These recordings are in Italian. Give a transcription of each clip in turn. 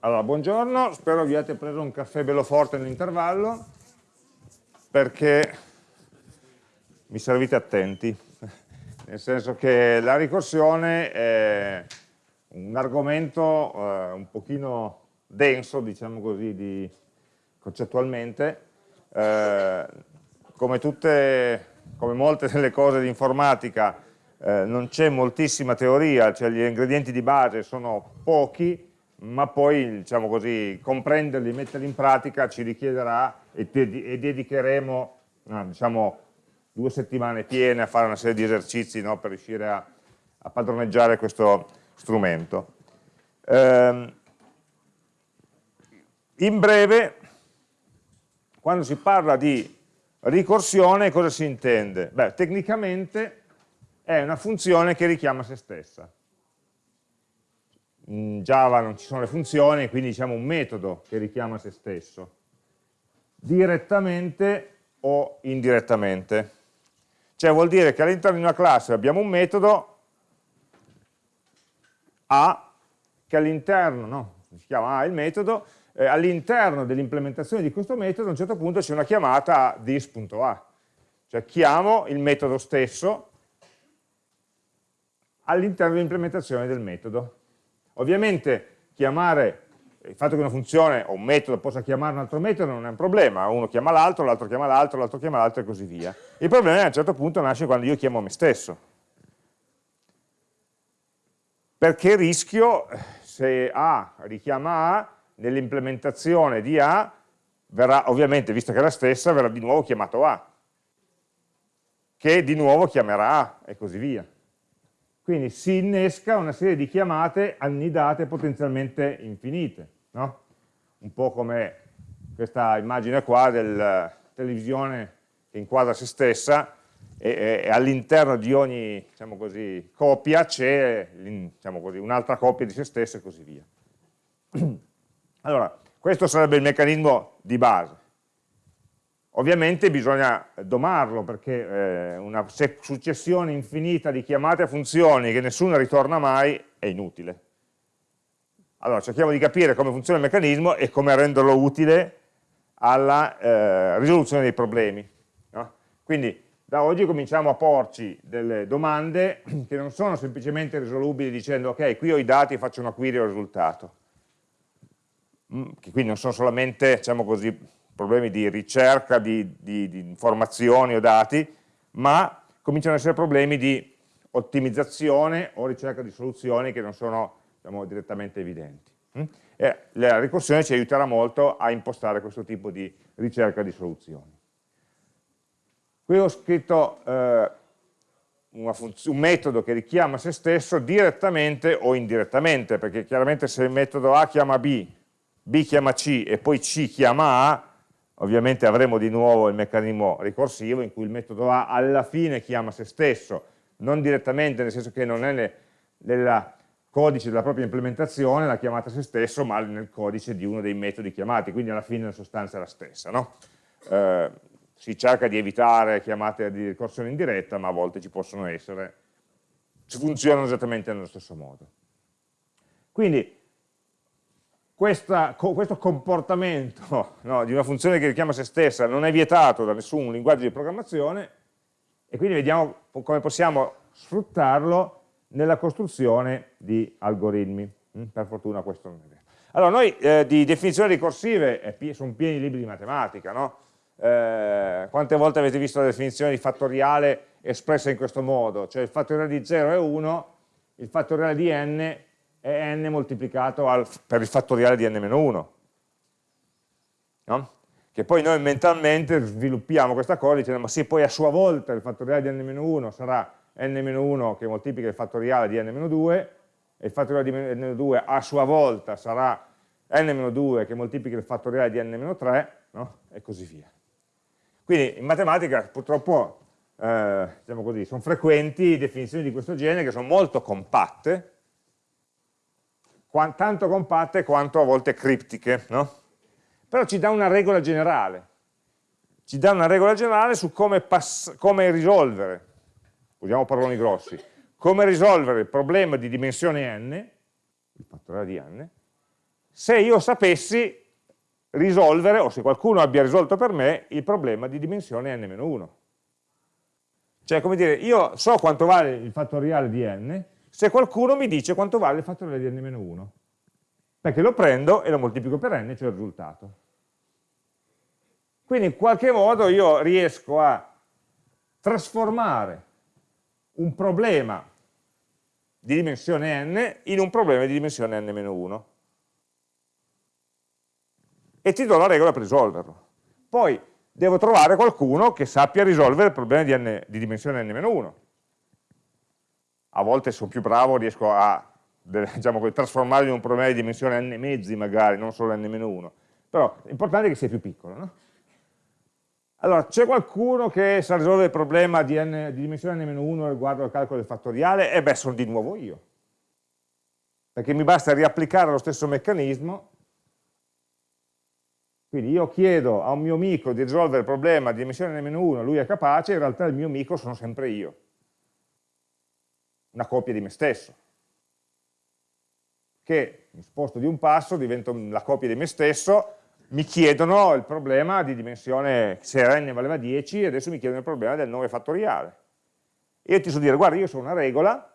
Allora, buongiorno, spero vi abbiate preso un caffè bello forte nell'intervallo, perché mi servite attenti, nel senso che la ricorsione è un argomento eh, un pochino denso, diciamo così, di, concettualmente, eh, come, tutte, come molte delle cose di informatica eh, non c'è moltissima teoria, cioè gli ingredienti di base sono pochi, ma poi diciamo così, comprenderli, metterli in pratica ci richiederà e, e dedicheremo diciamo, due settimane piene a fare una serie di esercizi no, per riuscire a, a, padroneggiare questo strumento. Ehm, in breve, quando si parla di ricorsione cosa si intende? Beh, tecnicamente è una funzione che richiama se stessa in Java non ci sono le funzioni, quindi diciamo un metodo che richiama se stesso, direttamente o indirettamente. Cioè vuol dire che all'interno di una classe abbiamo un metodo A, che all'interno, no, si chiama A il metodo, eh, all'interno dell'implementazione di questo metodo a un certo punto c'è una chiamata a this.a, cioè chiamo il metodo stesso all'interno dell'implementazione del metodo. Ovviamente chiamare, il fatto che una funzione o un metodo possa chiamare un altro metodo non è un problema, uno chiama l'altro, l'altro chiama l'altro, l'altro chiama l'altro e così via. Il problema a un certo punto nasce quando io chiamo me stesso. Perché rischio, se A richiama A, nell'implementazione di A, verrà, ovviamente, visto che è la stessa, verrà di nuovo chiamato A, che di nuovo chiamerà A, e così via. Quindi si innesca una serie di chiamate annidate potenzialmente infinite, no? un po' come questa immagine qua della televisione che inquadra se stessa e, e all'interno di ogni diciamo così, copia c'è diciamo un'altra copia di se stessa e così via. Allora, questo sarebbe il meccanismo di base. Ovviamente bisogna domarlo perché eh, una successione infinita di chiamate a funzioni che nessuna ritorna mai è inutile. Allora cerchiamo di capire come funziona il meccanismo e come renderlo utile alla eh, risoluzione dei problemi. No? Quindi da oggi cominciamo a porci delle domande che non sono semplicemente risolubili dicendo ok, qui ho i dati e faccio una query e ho il risultato. Mm, che quindi non sono solamente, diciamo così, problemi di ricerca di, di, di informazioni o dati, ma cominciano ad essere problemi di ottimizzazione o ricerca di soluzioni che non sono diciamo, direttamente evidenti. Mm? E la ricorsione ci aiuterà molto a impostare questo tipo di ricerca di soluzioni. Qui ho scritto eh, un metodo che richiama se stesso direttamente o indirettamente, perché chiaramente se il metodo A chiama B, B chiama C e poi C chiama A, ovviamente avremo di nuovo il meccanismo ricorsivo in cui il metodo A alla fine chiama se stesso, non direttamente, nel senso che non è nel codice della propria implementazione la chiamata se stesso, ma nel codice di uno dei metodi chiamati, quindi alla fine la sostanza è la stessa. No? Eh, si cerca di evitare chiamate di ricorsione indiretta, ma a volte ci possono essere, funzionano esattamente nello stesso modo. Quindi questa, co, questo comportamento no, di una funzione che richiama se stessa non è vietato da nessun linguaggio di programmazione e quindi vediamo come possiamo sfruttarlo nella costruzione di algoritmi. Mm, per fortuna questo non è vero. Allora, noi eh, di definizioni ricorsive eh, sono pieni i libri di matematica, no? eh, quante volte avete visto la definizione di fattoriale espressa in questo modo? Cioè il fattoriale di 0 è 1, il fattoriale di n è n moltiplicato al, per il fattoriale di n-1. No? Che poi noi mentalmente sviluppiamo questa cosa dicendo ma sì, poi a sua volta il fattoriale di n-1 sarà n-1 che moltiplica il fattoriale di n-2 e il fattoriale di n-2 a sua volta sarà n-2 che moltiplica il fattoriale di n-3 no? e così via. Quindi in matematica purtroppo eh, diciamo così, sono frequenti definizioni di questo genere che sono molto compatte tanto compatte quanto a volte criptiche, no? però ci dà una regola generale, ci dà una regola generale su come, come risolvere, usiamo paroloni grossi, come risolvere il problema di dimensione n, il fattoriale di n, se io sapessi risolvere, o se qualcuno abbia risolto per me, il problema di dimensione n-1. Cioè, come dire, io so quanto vale il fattoriale di n, se qualcuno mi dice quanto vale il fattoriale di n-1. Perché lo prendo e lo moltiplico per n, cioè il risultato. Quindi in qualche modo io riesco a trasformare un problema di dimensione n in un problema di dimensione n-1 e ti do la regola per risolverlo. Poi devo trovare qualcuno che sappia risolvere il problema di, n, di dimensione n-1. A volte sono più bravo, riesco a diciamo, trasformarlo in un problema di dimensione n mezzi magari, non solo n-1. Però l'importante è che sia più piccolo. No? Allora, c'è qualcuno che sa risolvere il problema di, n, di dimensione n-1 riguardo al calcolo del fattoriale? E beh, sono di nuovo io. Perché mi basta riapplicare lo stesso meccanismo. Quindi io chiedo a un mio amico di risolvere il problema di dimensione n-1, lui è capace, in realtà il mio amico sono sempre io. Una copia di me stesso. Che mi sposto di un passo, divento la copia di me stesso, mi chiedono il problema di dimensione, se n valeva 10, adesso mi chiedono il problema del 9 fattoriale. io ti so dire, guarda, io so una regola,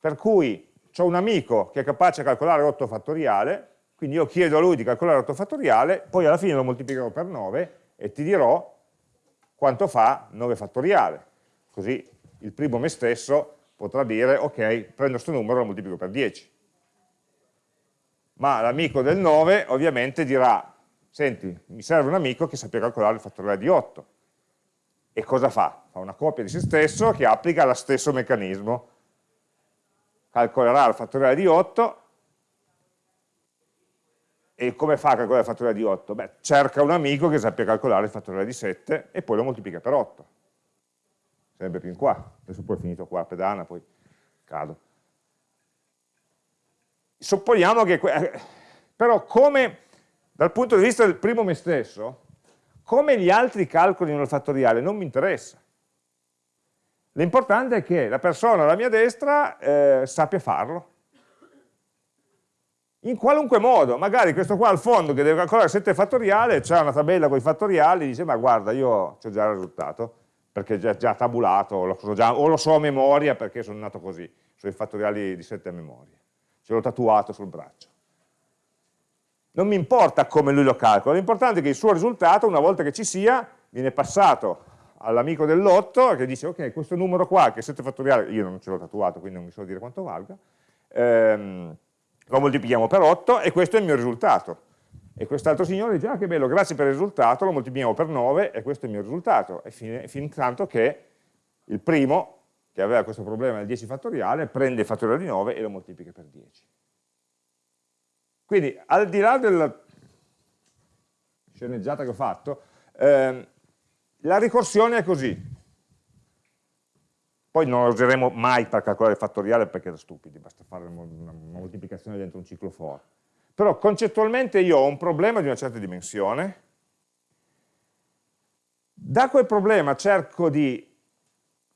per cui ho un amico che è capace di calcolare 8 fattoriale, quindi io chiedo a lui di calcolare 8 fattoriale, poi alla fine lo moltiplicherò per 9 e ti dirò quanto fa 9 fattoriale. Così il primo me stesso potrà dire, ok, prendo questo numero e lo moltiplico per 10. Ma l'amico del 9 ovviamente dirà, senti, mi serve un amico che sappia calcolare il fattoriale di 8. E cosa fa? Fa una copia di se stesso che applica lo stesso meccanismo. Calcolerà il fattoriale di 8 e come fa a calcolare il fattoriale di 8? Beh, cerca un amico che sappia calcolare il fattoriale di 7 e poi lo moltiplica per 8. Sarebbe più in qua. Adesso poi è finito qua a pedana, poi cado. Supponiamo che... Eh, però come dal punto di vista del primo me stesso, come gli altri calcolino il fattoriale non mi interessa. L'importante è che la persona alla mia destra eh, sappia farlo. In qualunque modo, magari questo qua al fondo che deve calcolare 7 fattoriale, c'è una tabella con i fattoriali, dice ma guarda io ho già il risultato, perché è già, già tabulato, lo so già, o lo so a memoria perché sono nato così, sui fattoriali di 7 a memoria, ce l'ho tatuato sul braccio non mi importa come lui lo calcola, l'importante è che il suo risultato, una volta che ci sia, viene passato all'amico dell'otto che dice ok, questo numero qua, che è 7 fattoriale, io non ce l'ho tatuato, quindi non mi so dire quanto valga, ehm, lo moltiplichiamo per 8 e questo è il mio risultato. E quest'altro signore dice, ah che bello, grazie per il risultato, lo moltiplichiamo per 9 e questo è il mio risultato. E fin, fin tanto che il primo, che aveva questo problema del 10 fattoriale, prende il fattoriale di 9 e lo moltiplica per 10. Quindi al di là della sceneggiata che ho fatto, ehm, la ricorsione è così. Poi non la useremo mai per calcolare il fattoriale perché da stupidi, basta fare una moltiplicazione dentro un ciclo for. Però concettualmente io ho un problema di una certa dimensione, da quel problema cerco di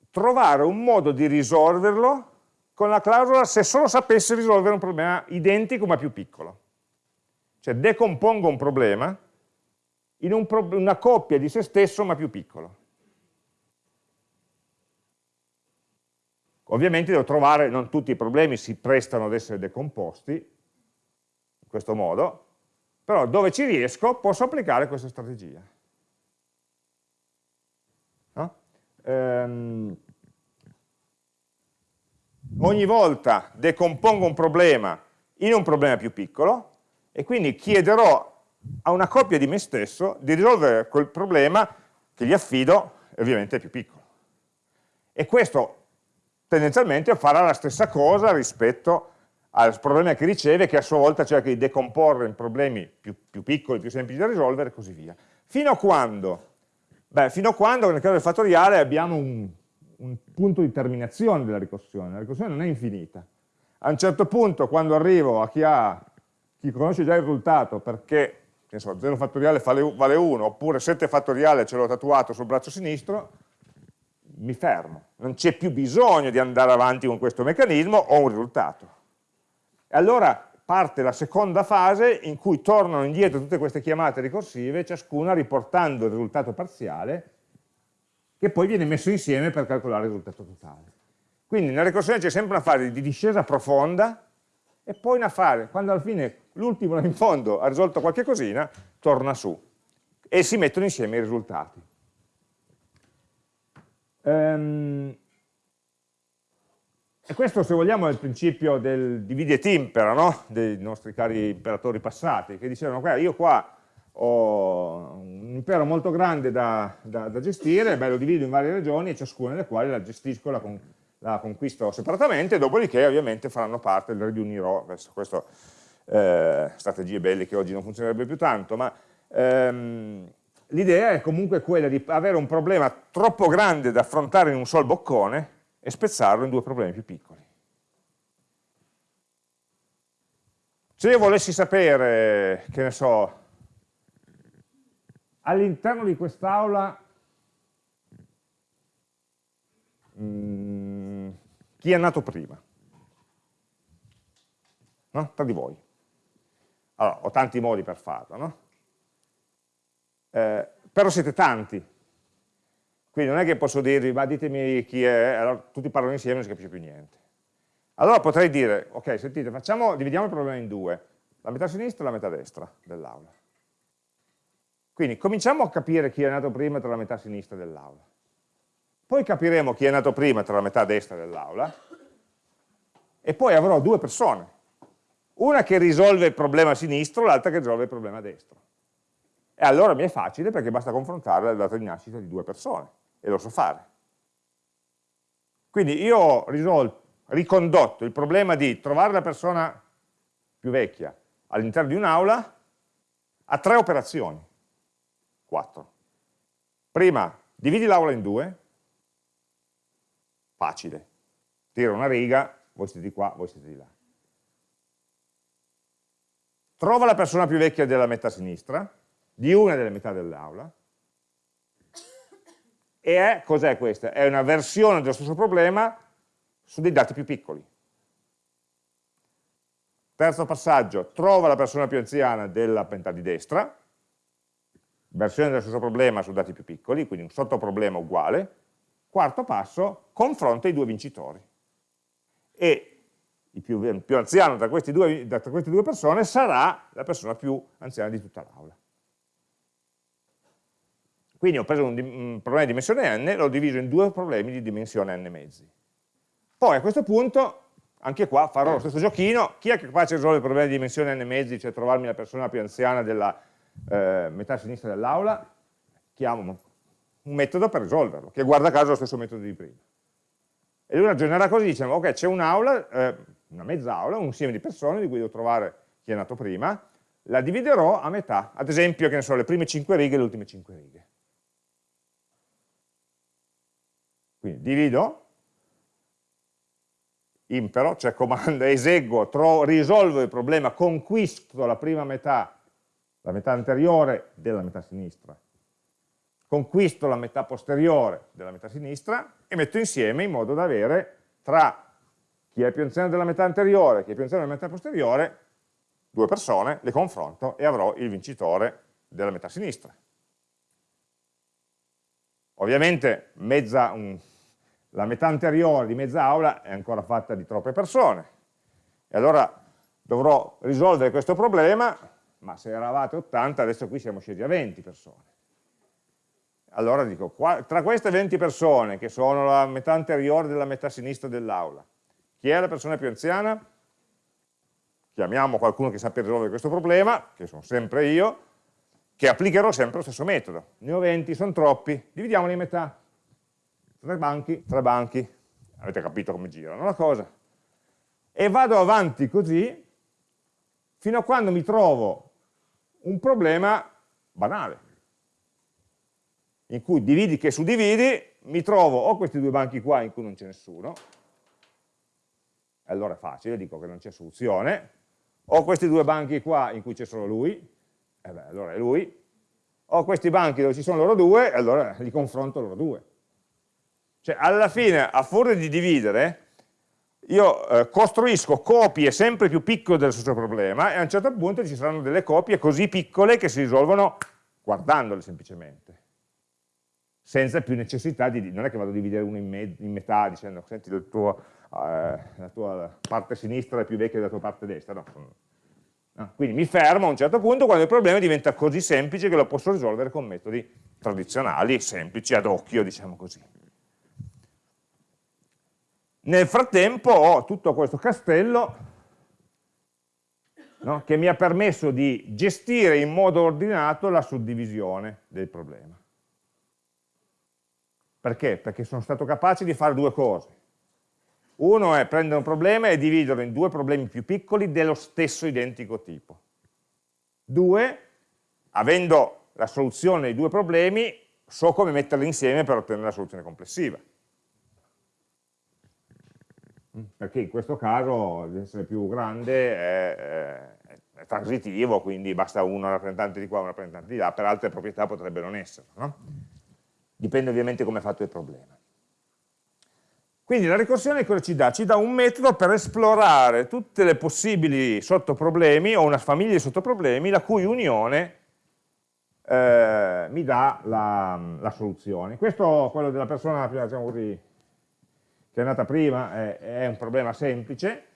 trovare un modo di risolverlo con la clausola se solo sapessi risolvere un problema identico ma più piccolo. Cioè decompongo un problema in un pro una coppia di se stesso ma più piccolo. Ovviamente devo trovare, non tutti i problemi si prestano ad essere decomposti, questo modo, però dove ci riesco posso applicare questa strategia. No? Ehm, ogni volta decompongo un problema in un problema più piccolo, e quindi chiederò a una coppia di me stesso di risolvere quel problema che gli affido, ovviamente è più piccolo. E questo tendenzialmente farà la stessa cosa rispetto al problema che riceve, che a sua volta cerca di decomporre in problemi più, più piccoli, più semplici da risolvere e così via. Fino a quando? Beh, fino a quando nel caso del fattoriale abbiamo un, un punto di terminazione della ricorsione, la ricorsione non è infinita. A un certo punto, quando arrivo a chi ha chi conosce già il risultato perché so, 0 fattoriale vale 1 oppure 7 fattoriale ce l'ho tatuato sul braccio sinistro, mi fermo. Non c'è più bisogno di andare avanti con questo meccanismo, ho un risultato. E allora parte la seconda fase in cui tornano indietro tutte queste chiamate ricorsive, ciascuna riportando il risultato parziale, che poi viene messo insieme per calcolare il risultato totale. Quindi nella ricorsione c'è sempre una fase di discesa profonda e poi una fase, quando alla fine l'ultimo in fondo ha risolto qualche cosina, torna su e si mettono insieme i risultati. Um, e questo, se vogliamo, è il principio del dividi et impera, no? dei nostri cari imperatori passati, che dicevano, guarda, io qua ho un impero molto grande da, da, da gestire, beh, lo divido in varie regioni e ciascuna delle quali la gestisco, la, con, la conquisto separatamente, dopodiché ovviamente faranno parte, le riunirò, questo, questo eh, strategie belle che oggi non funzionerebbe più tanto, ma ehm, l'idea è comunque quella di avere un problema troppo grande da affrontare in un sol boccone e spezzarlo in due problemi più piccoli. Se io volessi sapere, che ne so, all'interno di quest'aula mm, chi è nato prima? No? Tra di voi. Allora, ho tanti modi per farlo, no? Eh, però siete tanti, quindi non è che posso dirvi, ma ditemi chi è, allora tutti parlano insieme e non si capisce più niente. Allora potrei dire, ok, sentite, facciamo, dividiamo il problema in due, la metà sinistra e la metà destra dell'aula. Quindi cominciamo a capire chi è nato prima tra la metà sinistra dell'aula. Poi capiremo chi è nato prima tra la metà destra dell'aula e poi avrò due persone, una che risolve il problema sinistro, l'altra che risolve il problema destro. E allora mi è facile perché basta confrontare la data di nascita di due persone e lo so fare. Quindi io ho risolto, ricondotto il problema di trovare la persona più vecchia all'interno di un'aula a tre operazioni, quattro. Prima, dividi l'aula in due, facile, tiro una riga, voi siete di qua, voi siete di là. Trova la persona più vecchia della metà sinistra, di una delle metà dell'aula, e cos'è questa? È una versione dello stesso problema su dei dati più piccoli. Terzo passaggio, trova la persona più anziana della metà di destra, versione dello stesso problema su dati più piccoli, quindi un sottoproblema uguale. Quarto passo, confronta i due vincitori. E il più, più anziano tra, due, tra queste due persone sarà la persona più anziana di tutta l'aula. Quindi ho preso un, un, problema di dimensione n, l'ho diviso in due problemi di dimensione n mezzi. Poi a questo punto, anche qua, farò lo stesso giochino, chi è capace di risolvere il problema di dimensione n mezzi, cioè trovarmi la persona più anziana della eh, metà sinistra dell'aula, chiamo un metodo per risolverlo, che guarda caso è lo stesso metodo di prima. E lui ragionerà così, diciamo, ok, c'è un'aula, eh, una mezz'aula, un insieme di persone di cui devo trovare chi è nato prima, la dividerò a metà, ad esempio, che ne so, le prime 5 righe e le ultime 5 righe. Quindi divido, impero, cioè comando, eseguo, risolvo il problema, conquisto la prima metà, la metà anteriore della metà sinistra, conquisto la metà posteriore della metà sinistra e metto insieme in modo da avere tra chi è più anziano della metà anteriore e chi è più anziano della metà posteriore, due persone, le confronto e avrò il vincitore della metà sinistra. Ovviamente mezza, un, la metà anteriore di mezza aula è ancora fatta di troppe persone e allora dovrò risolvere questo problema, ma se eravate 80 adesso qui siamo scesi a 20 persone. Allora dico, qua, tra queste 20 persone che sono la metà anteriore della metà sinistra dell'aula, chi è la persona più anziana? Chiamiamo qualcuno che sappia risolvere questo problema, che sono sempre io, che applicherò sempre lo stesso metodo. Ne ho 20, sono troppi, dividiamoli in metà tre banchi, tre banchi, avete capito come girano la cosa, e vado avanti così fino a quando mi trovo un problema banale, in cui dividi che su dividi mi trovo o questi due banchi qua in cui non c'è nessuno, allora è facile, dico che non c'è soluzione, o questi due banchi qua in cui c'è solo lui, e beh, allora è lui, o questi banchi dove ci sono loro due, allora li confronto loro due. Cioè, alla fine, a furia di dividere, io eh, costruisco copie sempre più piccole del stesso problema e a un certo punto ci saranno delle copie così piccole che si risolvono guardandole semplicemente senza più necessità di, non è che vado a dividere uno in, in metà dicendo senti tuo, eh, la tua parte sinistra è più vecchia della tua parte destra, no. no. Quindi mi fermo a un certo punto quando il problema diventa così semplice che lo posso risolvere con metodi tradizionali, semplici, ad occhio, diciamo così. Nel frattempo ho tutto questo castello no, che mi ha permesso di gestire in modo ordinato la suddivisione del problema. Perché? Perché sono stato capace di fare due cose. Uno è prendere un problema e dividerlo in due problemi più piccoli dello stesso identico tipo. Due, avendo la soluzione dei due problemi, so come metterli insieme per ottenere la soluzione complessiva. Perché in questo caso l'essere più grande è, è, è, transitivo, quindi basta uno rappresentante di qua, un rappresentante di là, per altre proprietà potrebbe non essere. No? dipende ovviamente come è fatto il problema. Quindi la ricorsione cosa ci dà? Ci dà un metodo per esplorare tutte le possibili sottoproblemi o una famiglia di sottoproblemi la cui unione eh, mi dà la, la, soluzione. Questo, quello della persona diciamo così, che è nata prima, è, è un problema semplice,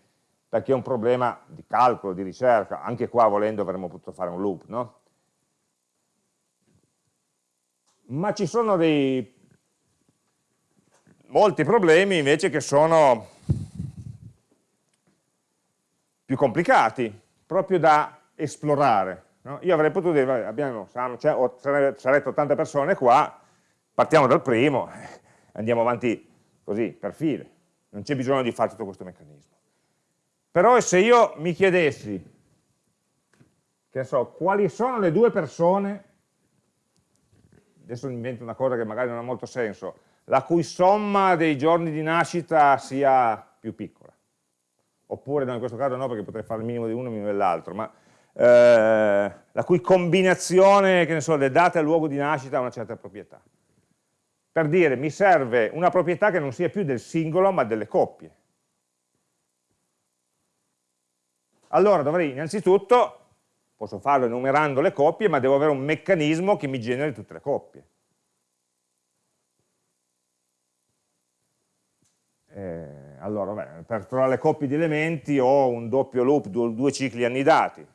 perché è un problema di calcolo, di ricerca, anche qua volendo avremmo potuto fare un loop, no? ma ci sono dei molti problemi invece che sono più complicati, proprio da esplorare. No? Io avrei potuto dire, abbiamo, cioè, sarete 80 persone qua, partiamo dal primo, andiamo avanti così, per file, non c'è bisogno di fare tutto questo meccanismo. Però se io mi chiedessi, che so, quali sono le due persone adesso invento una cosa che magari non ha molto senso, la cui somma dei giorni di nascita sia più piccola. Oppure no, in questo caso no, perché potrei fare il minimo di uno e il minimo dell'altro, ma eh, la cui combinazione, che ne so, le date il luogo di nascita ha una certa proprietà. Per dire, mi serve una proprietà che non sia più del singolo, ma delle coppie. Allora dovrei innanzitutto posso farlo enumerando le coppie, ma devo avere un meccanismo che mi generi tutte le coppie. Eh, allora, beh, per trovare le coppie di elementi ho un doppio loop, due, due cicli annidati,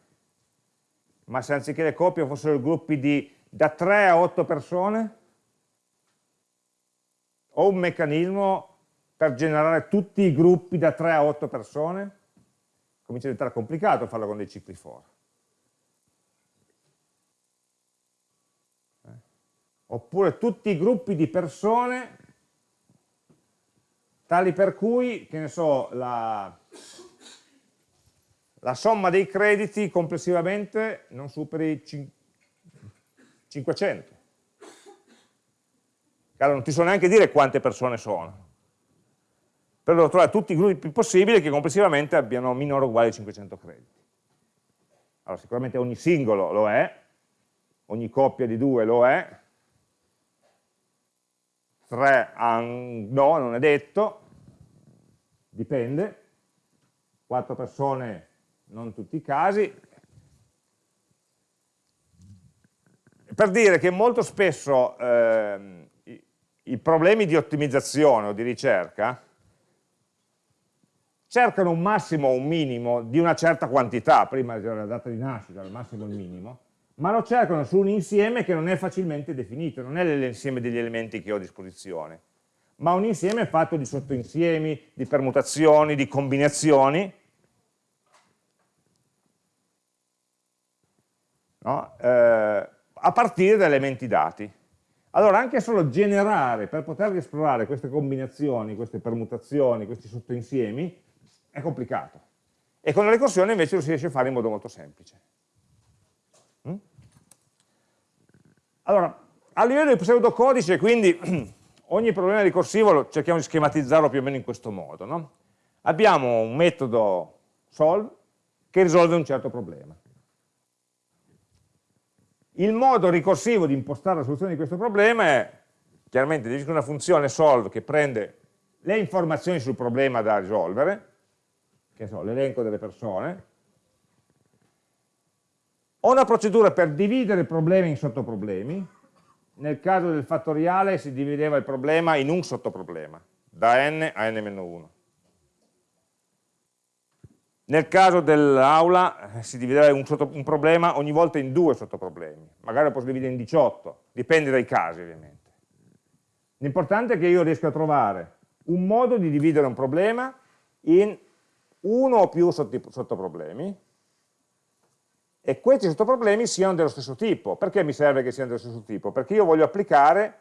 ma se anziché le coppie fossero gruppi di da 3 a 8 persone, ho un meccanismo per generare tutti i gruppi da 3 a 8 persone, comincia a diventare complicato farlo con dei cicli for. oppure tutti i gruppi di persone tali per cui, che ne so, la, la somma dei crediti complessivamente non superi 500. Allora non ti so neanche dire quante persone sono. Però devo trovare tutti i gruppi possibili che complessivamente abbiano minore o uguale a 500 crediti. Allora sicuramente ogni singolo lo è, ogni coppia di due lo è, 3 no, non è detto, dipende, 4 persone non tutti i casi. Per dire che molto spesso eh, i, problemi di ottimizzazione o di ricerca cercano un massimo o un minimo di una certa quantità, prima della data di nascita, il massimo e il minimo, ma lo cercano su un insieme che non è facilmente definito, non è l'insieme degli elementi che ho a disposizione, ma un insieme fatto di sottoinsiemi, di permutazioni, di combinazioni, no? eh, a partire da elementi dati. Allora anche solo generare, per poter esplorare queste combinazioni, queste permutazioni, questi sottoinsiemi, è complicato. E con la ricorsione invece lo si riesce a fare in modo molto semplice. Allora, a livello di pseudocodice, quindi, ogni problema ricorsivo cerchiamo di schematizzarlo più o meno in questo modo. No? Abbiamo un metodo solve che risolve un certo problema. Il modo ricorsivo di impostare la soluzione di questo problema è, chiaramente, definisco una funzione solve che prende le informazioni sul problema da risolvere, che so, l'elenco delle persone, ho una procedura per dividere problemi in sottoproblemi, nel caso del fattoriale si divideva il problema in un sottoproblema, da n a n-1. Nel caso dell'aula eh, si divideva un, un, problema ogni volta in due sottoproblemi, magari lo posso dividere in 18, dipende dai casi ovviamente. L'importante è che io riesca a trovare un modo di dividere un problema in uno o più sottoproblemi e questi sottoproblemi siano dello stesso tipo. Perché mi serve che siano dello stesso tipo? Perché io voglio applicare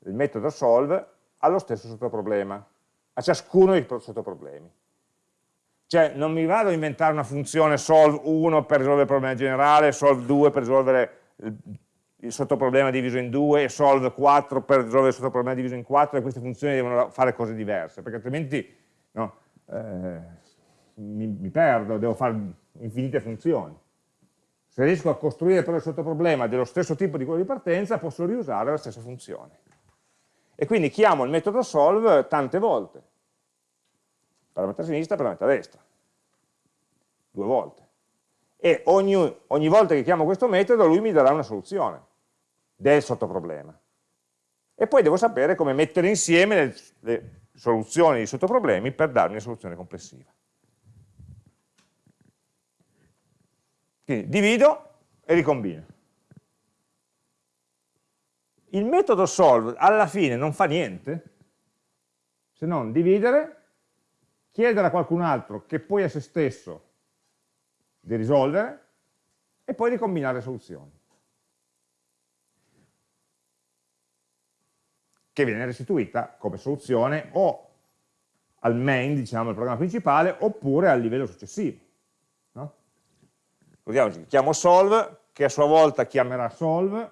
il metodo solve allo stesso sottoproblema, a ciascuno dei sottoproblemi. Cioè non mi vado a inventare una funzione solve 1 per risolvere il problema generale, solve 2 per risolvere il, il sottoproblema diviso in 2 e solve 4 per risolvere il sottoproblema diviso in 4 e queste funzioni devono fare cose diverse, perché altrimenti no, eh, mi, mi perdo, devo fare infinite funzioni. Se riesco a costruire però il sottoproblema dello stesso tipo di quello di partenza, posso riusare la stessa funzione. E quindi chiamo il metodo solve tante volte parametro a sinistra, parametro a destra, due volte. E ogni, ogni volta che chiamo questo metodo lui mi darà una soluzione del sottoproblema. E poi devo sapere come mettere insieme le, le soluzioni di sottoproblemi per darmi una soluzione complessiva. Quindi divido e ricombino. Il metodo solve alla fine non fa niente se non dividere chiedere a qualcun altro che poi a se stesso di risolvere e poi di combinare soluzioni. Che viene restituita come soluzione o al main, diciamo, al programma principale, oppure al livello successivo. No? Chiamo solve, che a sua volta chiamerà solve,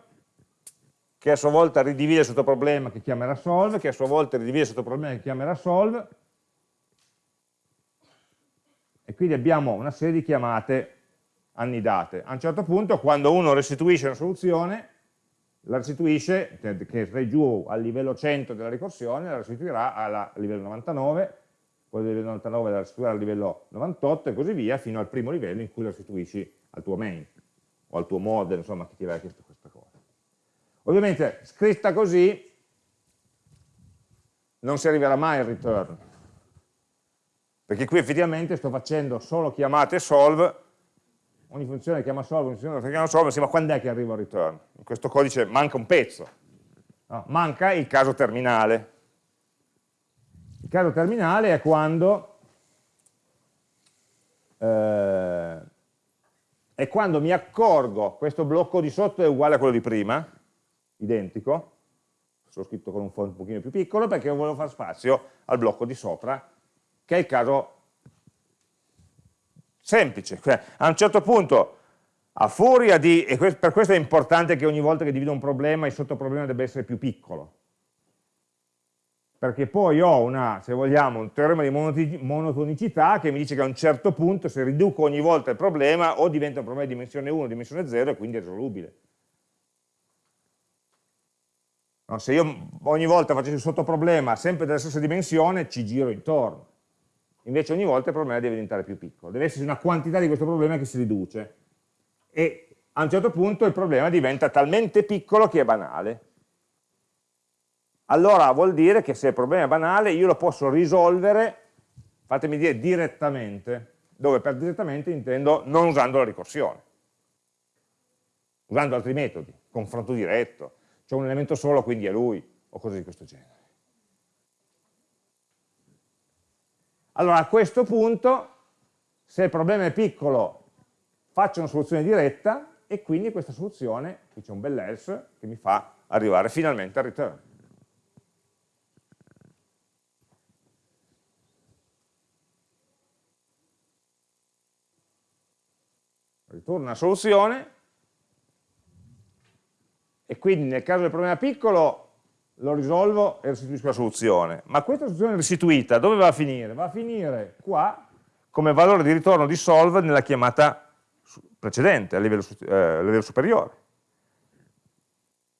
che a sua volta ridivide il sottoproblema che chiamerà solve, che a sua volta ridivide il sottoproblema che chiamerà solve, e quindi abbiamo una serie di chiamate annidate. A un certo punto quando uno restituisce una soluzione, la restituisce, che è giù al livello 100 della ricorsione, la restituirà al livello 99, quello del livello 99 la restituirà al livello 98 e così via, fino al primo livello in cui la restituisci al tuo main, o al tuo model, insomma, che ti aveva chiesto questa cosa. Ovviamente, scritta così, non si arriverà mai al return, perché qui effettivamente sto facendo solo chiamate solve, ogni funzione chiama solve, ogni funzione chiama solve, sì, ma quando è che arriva il return? In questo codice manca un pezzo, no, manca il caso terminale. Il caso terminale è quando, eh, è quando mi accorgo, questo blocco di sotto è uguale a quello di prima, identico, sono scritto con un font un pochino più piccolo perché volevo fare spazio al blocco di sopra che è il caso semplice. Cioè, a un certo punto, a furia di, e per questo è importante che ogni volta che divido un problema, il sottoproblema debba essere più piccolo, perché poi ho una, se vogliamo, un teorema di monotonicità che mi dice che a un certo punto, se riduco ogni volta il problema, o diventa un problema di dimensione 1 o dimensione 0 e quindi è risolubile. No, se io ogni volta facessi il sottoproblema sempre della stessa dimensione, ci giro intorno. Invece ogni volta il problema deve diventare più piccolo, deve esserci una quantità di questo problema che si riduce e a un certo punto il problema diventa talmente piccolo che è banale. Allora vuol dire che se il problema è banale io lo posso risolvere, fatemi dire direttamente, dove per direttamente intendo non usando la ricorsione, usando altri metodi, confronto diretto, c'è un elemento solo quindi è lui, o cose di questo genere. Allora a questo punto, se il problema è piccolo, faccio una soluzione diretta e quindi questa soluzione, qui c'è un bel else, che mi fa arrivare finalmente al return. Ritorna una soluzione e quindi nel caso del problema piccolo lo risolvo e restituisco la soluzione. Ma questa soluzione restituita dove va a finire? Va a finire qua come valore di ritorno di solve nella chiamata precedente, a livello, eh, a livello superiore.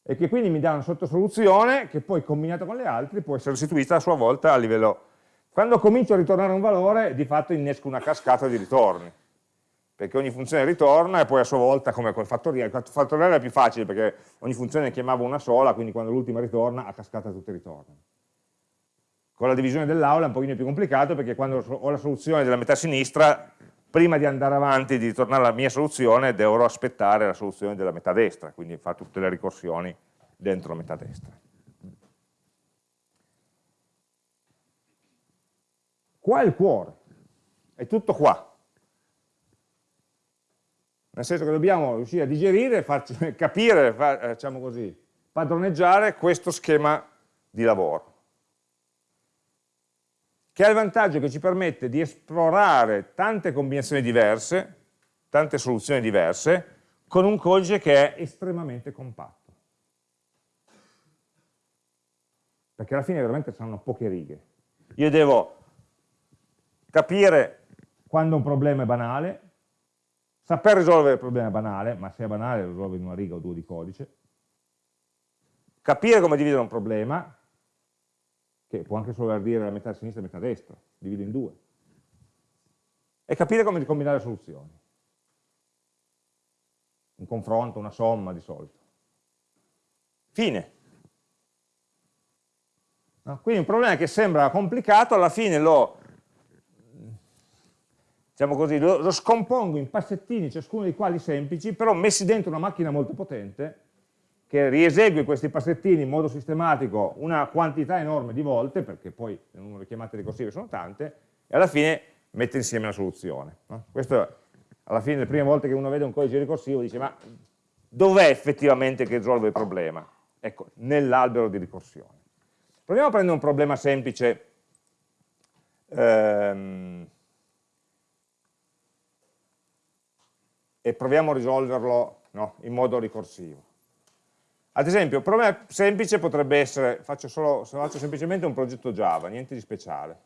E che quindi mi dà una sottosoluzione che poi combinata con le altre può essere restituita a sua volta a livello Quando comincio a ritornare un valore, di fatto innesco una cascata di ritorni, perché ogni funzione ritorna e poi a sua volta, come col fattoriale, il fattoriale è più facile perché ogni funzione ne chiamava una sola, quindi quando l'ultima ritorna, a cascata tutte ritornano. Con la divisione dell'aula è un pochino più complicato perché quando ho la soluzione della metà sinistra, prima di andare avanti, di ritornare alla mia soluzione, dovrò aspettare la soluzione della metà destra, quindi fa tutte le ricorsioni dentro la metà destra. Qua è il cuore, è tutto qua. Nel senso che dobbiamo riuscire a digerire, farci capire, far, eh, diciamo così, padroneggiare questo schema di lavoro che ha il vantaggio che ci permette di esplorare tante combinazioni diverse, tante soluzioni diverse, con un codice che è estremamente compatto. Perché alla fine veramente saranno poche righe. Io devo capire quando un problema è banale, saper risolvere il problema banale, ma se è banale lo risolvo in una riga o due di codice, capire come dividere un problema, che può anche solo dire la metà sinistra e la metà destra, divido in due, e capire come combinare soluzioni. Un confronto, una somma di solito. Fine. No? Quindi un problema che sembra complicato, alla fine lo diciamo così, lo, lo, scompongo in passettini, ciascuno dei quali semplici, però messi dentro una macchina molto potente, che riesegue questi passettini in modo sistematico una quantità enorme di volte, perché poi le chiamate ricorsive sono tante, e alla fine mette insieme la soluzione. No? Questo, alla fine, le prime volte che uno vede un codice ricorsivo, dice, ma dov'è effettivamente che risolve il problema? Ecco, nell'albero di ricorsione. Proviamo a prendere un problema semplice, ehm, e proviamo a risolverlo no, in modo ricorsivo. Ad esempio, un problema semplice potrebbe essere, faccio, solo, faccio semplicemente un progetto Java, niente di speciale.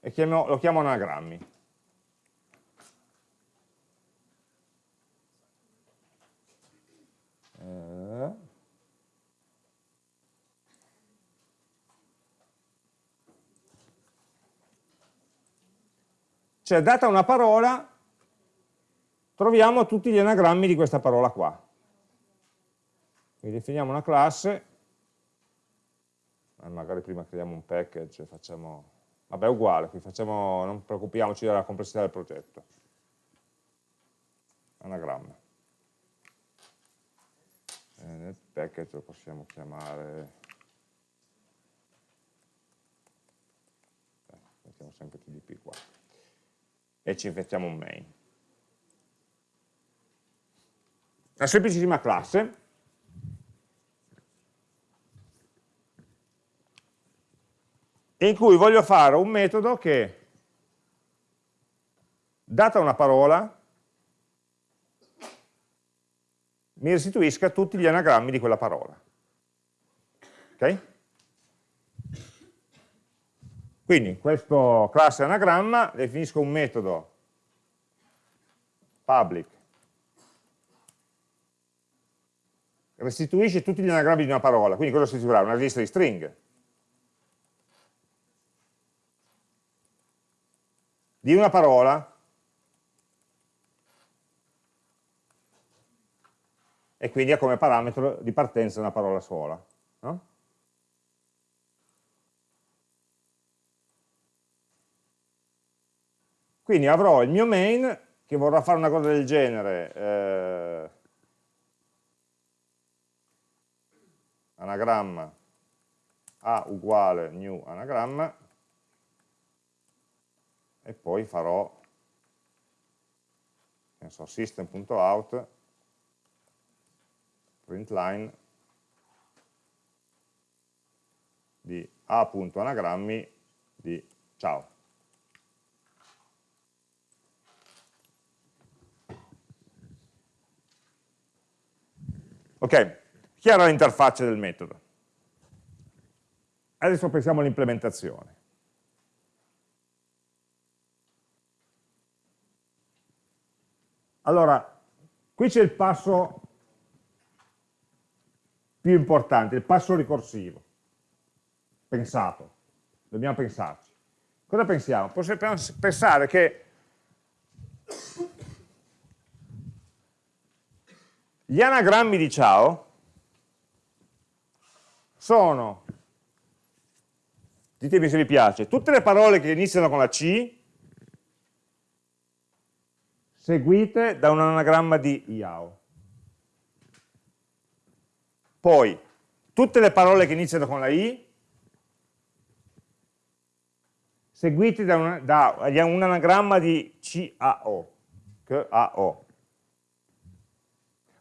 E chiamo, lo chiamo anagrammi. Cioè, data una parola, troviamo tutti gli anagrammi di questa parola qua. Quindi definiamo una classe, eh, magari prima creiamo un package, facciamo, vabbè è uguale, qui facciamo, non preoccupiamoci della complessità del progetto. Anagramma. Eh, nel package lo possiamo chiamare, eh, mettiamo sempre tdp qua e ci facciamo un main. Una semplicissima classe in cui voglio fare un metodo che, data una parola, mi restituisca tutti gli anagrammi di quella parola. Ok? Quindi in questo classe anagramma definisco un metodo public restituisce tutti gli anagrammi di una parola, quindi cosa restituirà? Una lista di stringhe. Di una parola e quindi ha come parametro di partenza una parola sola. No? Quindi avrò il mio main che vorrà fare una cosa del genere, eh, anagramma a uguale new anagramma e poi farò so, system.out println di a.anagrammi di ciao. Ok, chiara l'interfaccia del metodo. Adesso pensiamo all'implementazione. Allora, qui c'è il passo più importante, il passo ricorsivo. pensato, dobbiamo pensarci. Cosa pensiamo? Possiamo pensare che gli anagrammi di ciao sono, ditemi se vi piace, tutte le parole che iniziano con la C seguite da un anagramma di IAO. Poi, tutte le parole che iniziano con la I seguite da un, da un anagramma di CAO, CAO.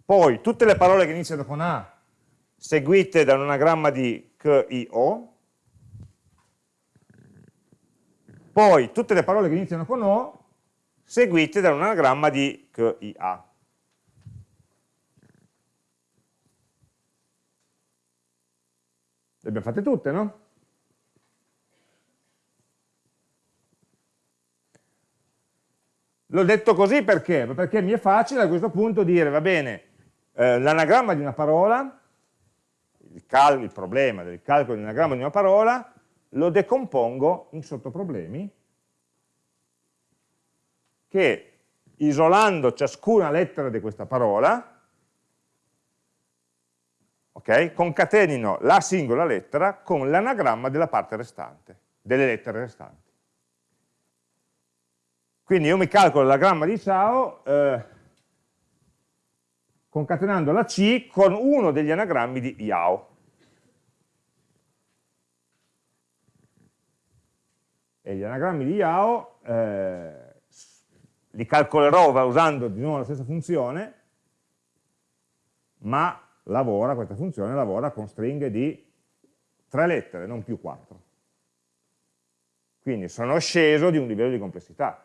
Poi, tutte le parole che iniziano con A seguite da un anagramma di CIO. Poi, tutte le parole che iniziano con O seguite da un anagramma di KIA. Le abbiamo fatte tutte, no? L'ho detto così perché? Perché mi è facile a questo punto dire, va bene, eh, l'anagramma di una parola, il, il problema del calcolo di un anagramma di una parola, lo decompongo in sottoproblemi che isolando ciascuna lettera di questa parola, okay, concatenino la singola lettera con l'anagramma della parte restante, delle lettere restanti. Quindi io mi calcolo l'anagramma di ciao eh, concatenando la C con uno degli anagrammi di IAO. E gli anagrammi di IAO eh, li calcolerò usando di nuovo la stessa funzione, ma lavora, questa funzione lavora con stringhe di tre lettere, non più quattro. Quindi sono sceso di un livello di complessità.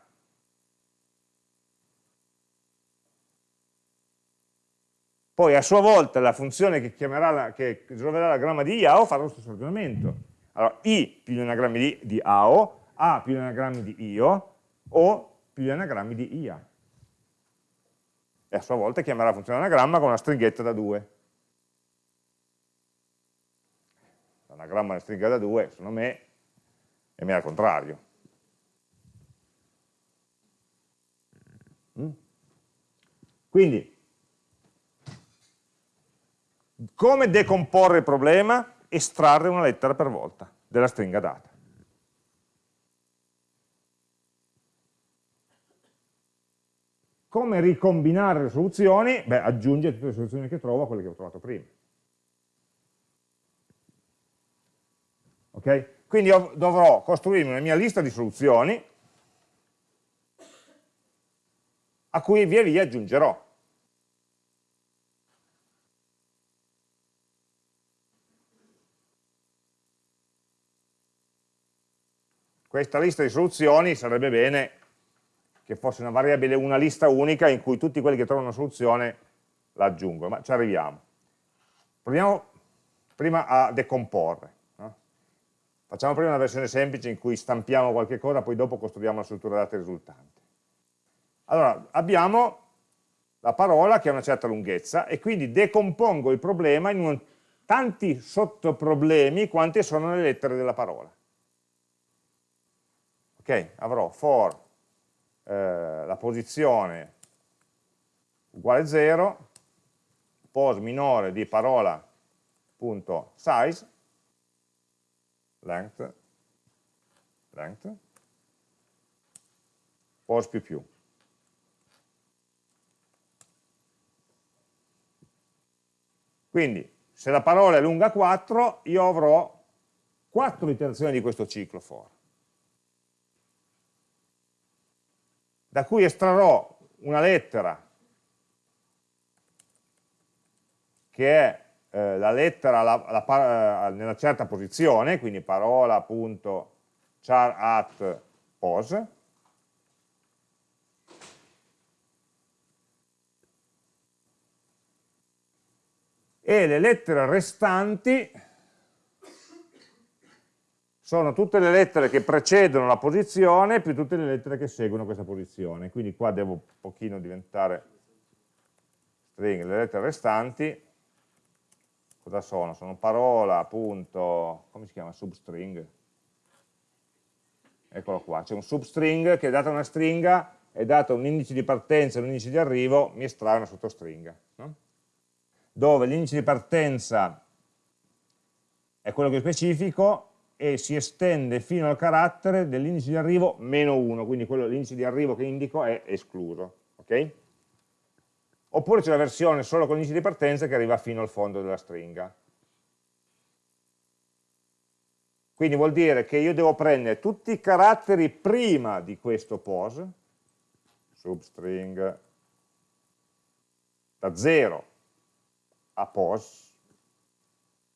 Poi a sua volta la funzione che, la, che risolverà la gramma di IAO farà lo stesso ragionamento. Allora, I più gli anagrammi di, di AO, A più gli anagrammi di IO, O più gli anagrammi di IA. E a sua volta chiamerà la funzione anagramma con una stringhetta da 2. L'anagramma di stringa da 2, secondo me, è meno al contrario. Mm? Quindi, come decomporre il problema? Estrarre una lettera per volta della stringa data. Come ricombinare le soluzioni? Beh, aggiungere tutte le soluzioni che trovo a quelle che ho trovato prima. Ok? Quindi dovrò costruirmi una mia lista di soluzioni a cui via via aggiungerò. Questa lista di soluzioni sarebbe bene che fosse una variabile, una lista unica in cui tutti quelli che trovano una soluzione la aggiungono, ma ci arriviamo. Proviamo prima a decomporre. No? Facciamo prima una versione semplice in cui stampiamo qualche cosa, poi dopo costruiamo la struttura dati risultante. Allora, abbiamo la parola che ha una certa lunghezza e quindi decompongo il problema in un, tanti sottoproblemi quante sono le lettere della parola. Ok, avrò for eh, la posizione uguale 0, pos minore di parola.size, length, length, pos più più. Quindi, se la parola è lunga 4, io avrò 4 iterazioni di questo ciclo for. Da cui estrarrò una lettera che è eh, la lettera la, la, eh, nella certa posizione, quindi parola.char at pos, e le lettere restanti sono tutte le lettere che precedono la posizione più tutte le lettere che seguono questa posizione. Quindi qua devo un pochino diventare string, le lettere restanti cosa sono? Sono parola, punto, come si chiama? Substring. Eccolo qua, c'è un substring che data una stringa, è dato un indice di partenza e un indice di arrivo, mi estrae una sottostringa. No? Dove l'indice di partenza è quello che specifico e si estende fino al carattere dell'indice di arrivo meno 1, quindi l'indice di arrivo che indico è escluso. Okay? Oppure c'è la versione solo con l'indice di partenza che arriva fino al fondo della stringa. Quindi vuol dire che io devo prendere tutti i caratteri prima di questo pos, substring da 0 a pos,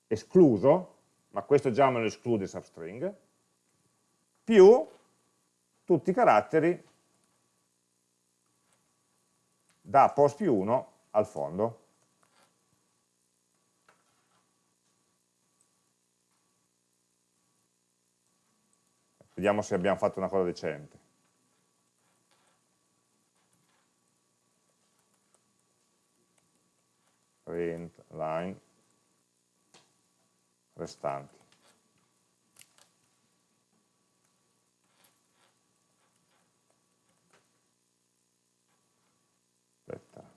escluso, ma questo già me lo esclude substring, più tutti i caratteri da post più 1 al fondo. Vediamo se abbiamo fatto una cosa decente. Print line restanti. Aspetta.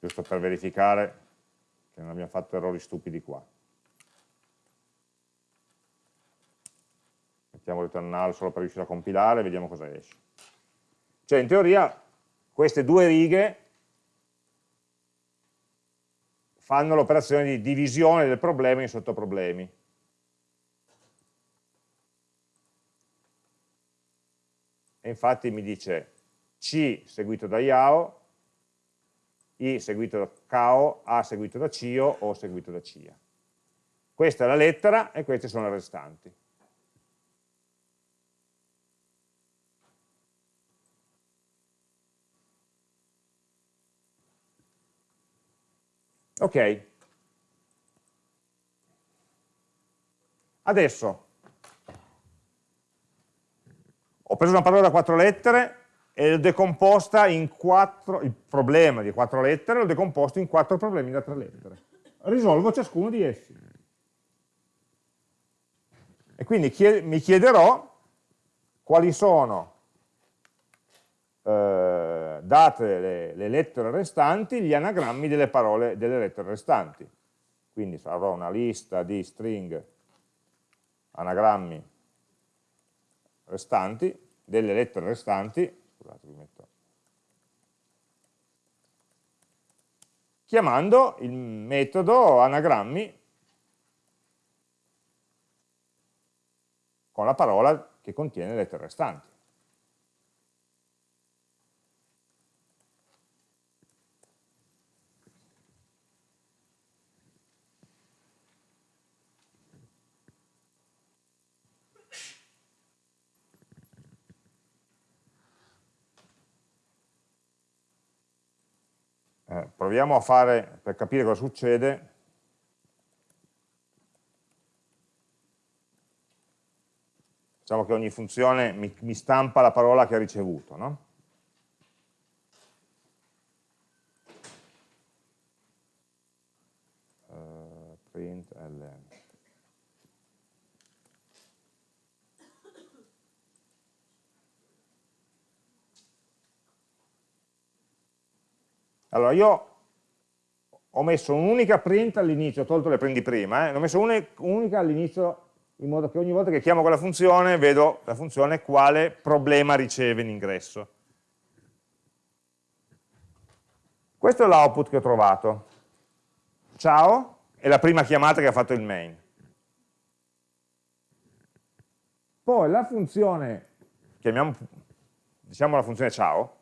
Giusto per verificare che non abbiamo fatto errori stupidi qua. Mettiamo return null solo per riuscire a compilare vediamo cosa esce. Cioè in teoria queste due righe fanno l'operazione di divisione del problema in sottoproblemi. E infatti mi dice C seguito da IAO, I seguito da CAO, A seguito da CIO o seguito da CIA. Questa è la lettera e queste sono le restanti. Ok. Adesso ho preso una parola da quattro lettere e l'ho decomposta in quattro, il problema di quattro lettere l'ho decomposto in quattro problemi da tre lettere. Risolvo ciascuno di essi. E quindi mi chiederò quali sono eh, date le, le, lettere restanti, gli anagrammi delle parole delle lettere restanti. Quindi avrò una lista di string anagrammi restanti, delle lettere restanti, scusate vi metto, chiamando il metodo anagrammi con la parola che contiene le lettere restanti. Eh, proviamo a fare, per capire cosa succede, diciamo che ogni funzione mi, mi stampa la parola che ha ricevuto, no? Uh, print ln. Allora, io ho messo un'unica print all'inizio, ho tolto le prendi prima, eh, ho messo un'unica all'inizio in modo che ogni volta che chiamo quella funzione vedo la funzione quale problema riceve in ingresso. Questo è l'output che ho trovato. Ciao, è la prima chiamata che ha fatto il main. Poi la funzione, chiamiamo, diciamo la funzione ciao,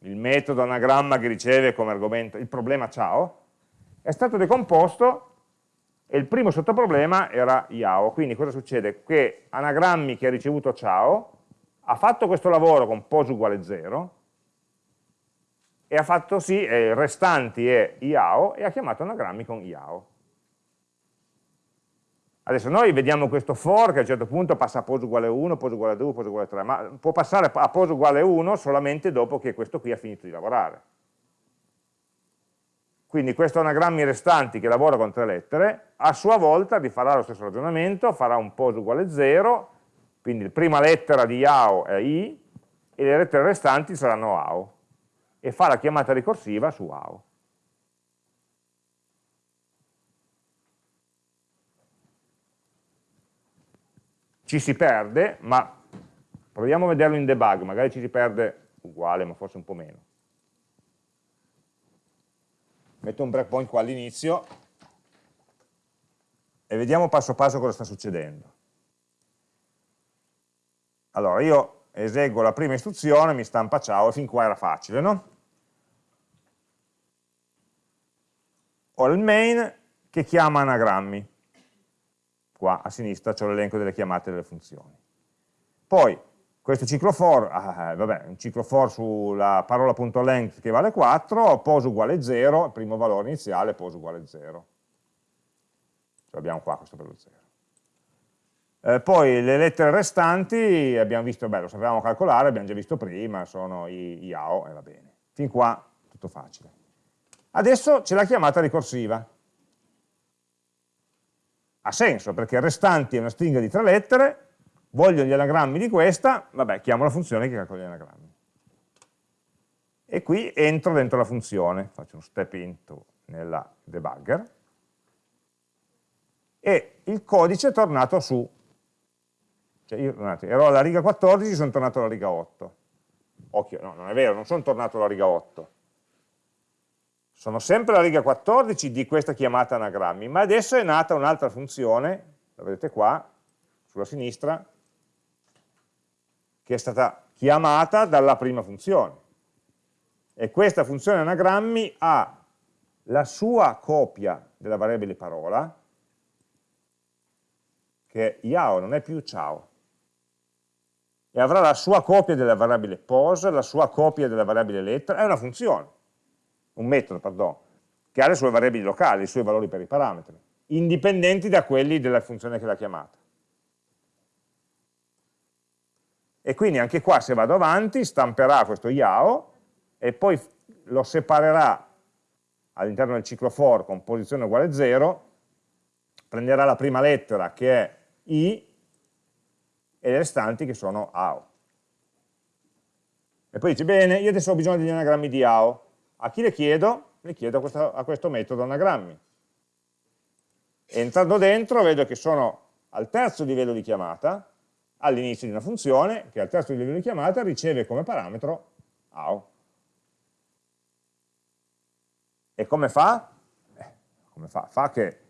il metodo anagramma che riceve come argomento il problema ciao, è stato decomposto e il primo sottoproblema era IAO. Quindi cosa succede? Che anagrammi che ha ricevuto ciao ha fatto questo lavoro con pos uguale 0 e ha fatto sì, eh, restanti è IAO e ha chiamato anagrammi con IAO. Adesso noi vediamo questo for che a un certo punto passa a pos uguale 1, pos uguale 2, pos uguale 3, ma può passare a pos uguale 1 solamente dopo che questo qui ha finito di lavorare. Quindi questo anagrammi restanti che lavora con tre lettere, a sua volta rifarà lo stesso ragionamento, farà un pos uguale 0, quindi la prima lettera di IAO è I, e le lettere restanti saranno AO, e fa la chiamata ricorsiva su AO. Ci si perde, ma proviamo a vederlo in debug, magari ci si perde uguale, ma forse un po' meno metto un breakpoint qua all'inizio e vediamo passo passo cosa sta succedendo. Allora, io eseguo la prima istruzione, mi stampa ciao, e fin qua era facile, no? Ho il main che chiama anagrammi. Qua a sinistra c'è l'elenco delle chiamate delle funzioni. Poi questo ciclo for, ah, vabbè, un ciclo for sulla parola.length che vale 4, pos uguale 0, il primo valore iniziale, pos uguale 0. Ce l'abbiamo qua questo per lo 0. Eh, poi le lettere restanti abbiamo visto, beh, lo sapevamo calcolare, abbiamo già visto prima, sono i, i AO, e va bene. Fin qua tutto facile. Adesso c'è la chiamata ricorsiva. Ha senso, perché restanti è una stringa di tre lettere, voglio gli anagrammi di questa, vabbè, chiamo la funzione che calcola gli anagrammi. E qui entro dentro la funzione, faccio uno step into nella debugger, e il codice è tornato su. Cioè io, guardate, ero alla riga 14, sono tornato alla riga 8. Occhio, no, non è vero, non sono tornato alla riga 8. Sono sempre alla riga 14 di questa chiamata anagrammi, ma adesso è nata un'altra funzione, la vedete qua, sulla sinistra, che è stata chiamata dalla prima funzione. E questa funzione anagrammi ha la sua copia della variabile parola, che è Yao, non è più ciao, e avrà la sua copia della variabile pos, la sua copia della variabile lettera, è una funzione, un metodo, perdono, che ha le sue variabili locali, i suoi valori per i parametri, indipendenti da quelli della funzione che l'ha chiamata. E quindi anche qua se vado avanti stamperà questo YAO e poi lo separerà all'interno del ciclo for con posizione uguale 0, prenderà la prima lettera che è I e le restanti che sono AO. E poi dice, bene, io adesso ho bisogno degli anagrammi di AO. A chi le chiedo? Le chiedo a questo, a questo metodo anagrammi. Entrando dentro vedo che sono al terzo livello di chiamata, all'inizio di una funzione che al terzo livello di chiamata riceve come parametro AO. E come fa? Eh, come fa? Fa che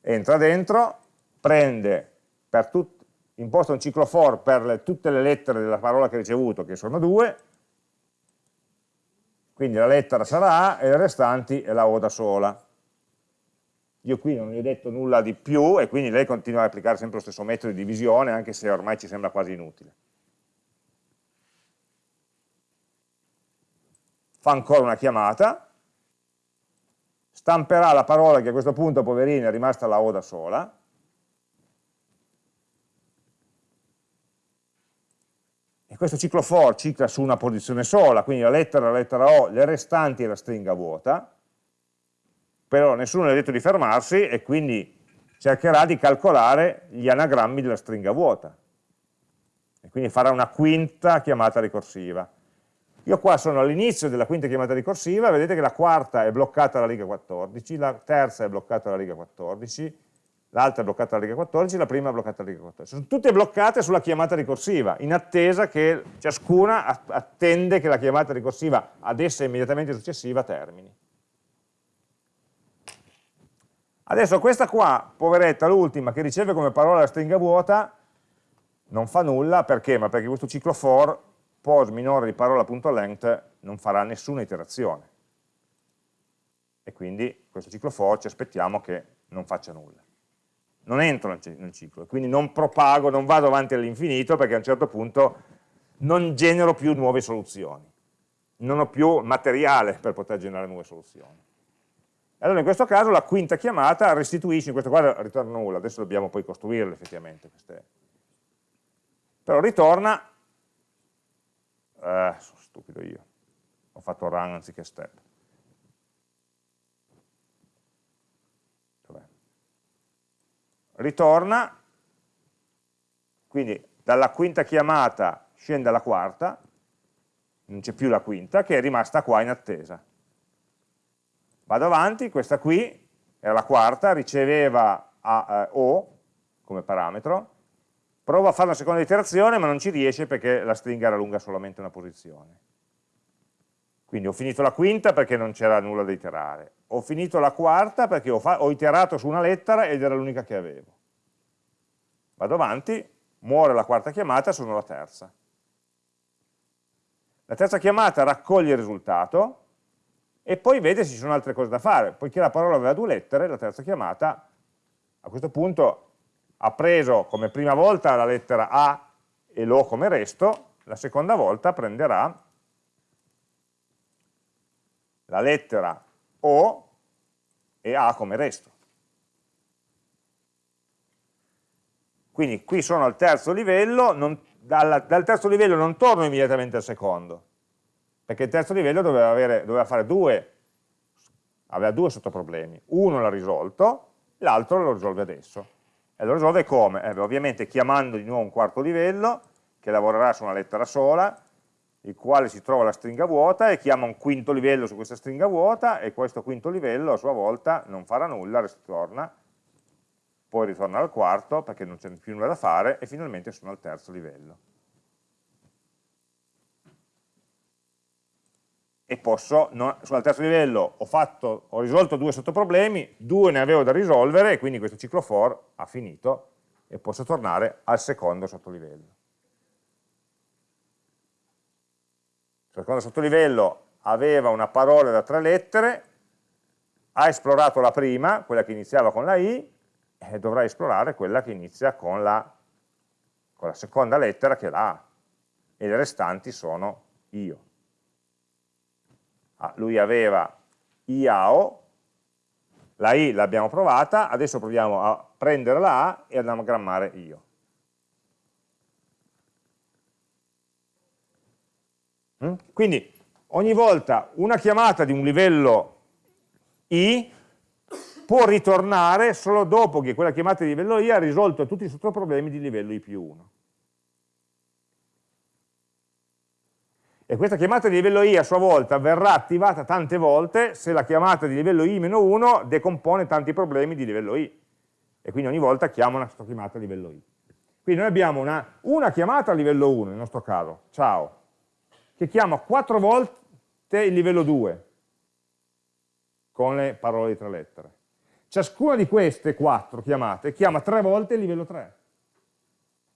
entra dentro, prende per tut, imposta un ciclo for per le, tutte le lettere della parola che ha ricevuto, che sono due, quindi la lettera sarà A e le restanti è la O da sola. Io qui non gli ho detto nulla di più e quindi lei continua ad applicare sempre lo stesso metodo di divisione anche se ormai ci sembra quasi inutile. Fa ancora una chiamata, stamperà la parola che a questo punto, poverina, è rimasta la O da sola, e questo ciclo for cicla su una posizione sola, quindi la lettera, la lettera O, le restanti e la stringa vuota, però nessuno le ha detto di fermarsi e quindi cercherà di calcolare gli anagrammi della stringa vuota e quindi farà una quinta chiamata ricorsiva. Io qua sono all'inizio della quinta chiamata ricorsiva, vedete che la quarta è bloccata alla riga 14, la terza è bloccata alla riga 14, l'altra è bloccata alla riga 14, la prima è bloccata alla riga 14. Sono tutte bloccate sulla chiamata ricorsiva, in attesa che ciascuna attende che la chiamata ricorsiva ad essa immediatamente successiva termini. Adesso questa qua, poveretta, l'ultima, che riceve come parola la stringa vuota, non fa nulla, perché? Ma perché questo ciclo for, pos minore di parola.length, non farà nessuna iterazione. E quindi questo ciclo for ci aspettiamo che non faccia nulla. Non entro nel ciclo, quindi non propago, non vado avanti all'infinito, perché a un certo punto non genero più nuove soluzioni. Non ho più materiale per poter generare nuove soluzioni. Allora in questo caso la quinta chiamata restituisce, in questo caso ritorna nulla, adesso dobbiamo poi costruirle effettivamente queste. Però ritorna, eh, sono stupido io, ho fatto run anziché step. Ritorna, quindi dalla quinta chiamata scende alla quarta, non c'è più la quinta, che è rimasta qua in attesa. Vado avanti, questa qui era la quarta, riceveva a, eh, O come parametro, provo a fare una seconda iterazione ma non ci riesce perché la stringa era lunga solamente una posizione. Quindi ho finito la quinta perché non c'era nulla da iterare, ho finito la quarta perché ho, ho iterato su una lettera ed era l'unica che avevo. Vado avanti, muore la quarta chiamata, sono la terza. La terza chiamata raccoglie il risultato e poi vede se ci sono altre cose da fare. Poiché la parola aveva due lettere, la terza chiamata a questo punto ha preso come prima volta la lettera A e l'O come resto, la seconda volta prenderà la lettera O e A come resto. Quindi qui sono al terzo livello, non, dal, dal, terzo livello non torno immediatamente al secondo, perché il terzo livello doveva, avere, doveva fare due, aveva due sottoproblemi. Uno l'ha risolto, l'altro lo risolve adesso. E lo risolve come? Eh, ovviamente chiamando di nuovo un quarto livello, che lavorerà su una lettera sola, il quale si trova la stringa vuota e chiama un quinto livello su questa stringa vuota e questo quinto livello a sua volta non farà nulla, ritorna poi ritorno al quarto perché non c'è più nulla da fare e finalmente sono al terzo livello. E posso, no, al terzo livello, ho, fatto, ho risolto due sottoproblemi, due ne avevo da risolvere e quindi questo ciclo for ha finito e posso tornare al secondo sottolivello. Il secondo sottolivello aveva una parola da tre lettere, ha esplorato la prima, quella che iniziava con la i, eh, dovrai esplorare quella che inizia con la, con la seconda lettera che è la A e le restanti sono io. Ah, lui aveva IAO, la I l'abbiamo provata, adesso proviamo a prendere la A e ad anagrammare io. Mm? Quindi ogni volta una chiamata di un livello I può ritornare solo dopo che quella chiamata di livello I ha risolto tutti i sottoproblemi di livello I più 1. E questa chiamata di livello I a sua volta verrà attivata tante volte se la chiamata di livello I-1 decompone tanti problemi di livello I. E quindi ogni volta chiama una chiamata a livello I. Quindi noi abbiamo una, una chiamata a livello 1, nel nostro caso, ciao, che chiama quattro volte il livello 2 con le parole di tre lettere. Ciascuna di queste quattro chiamate chiama tre volte il livello 3.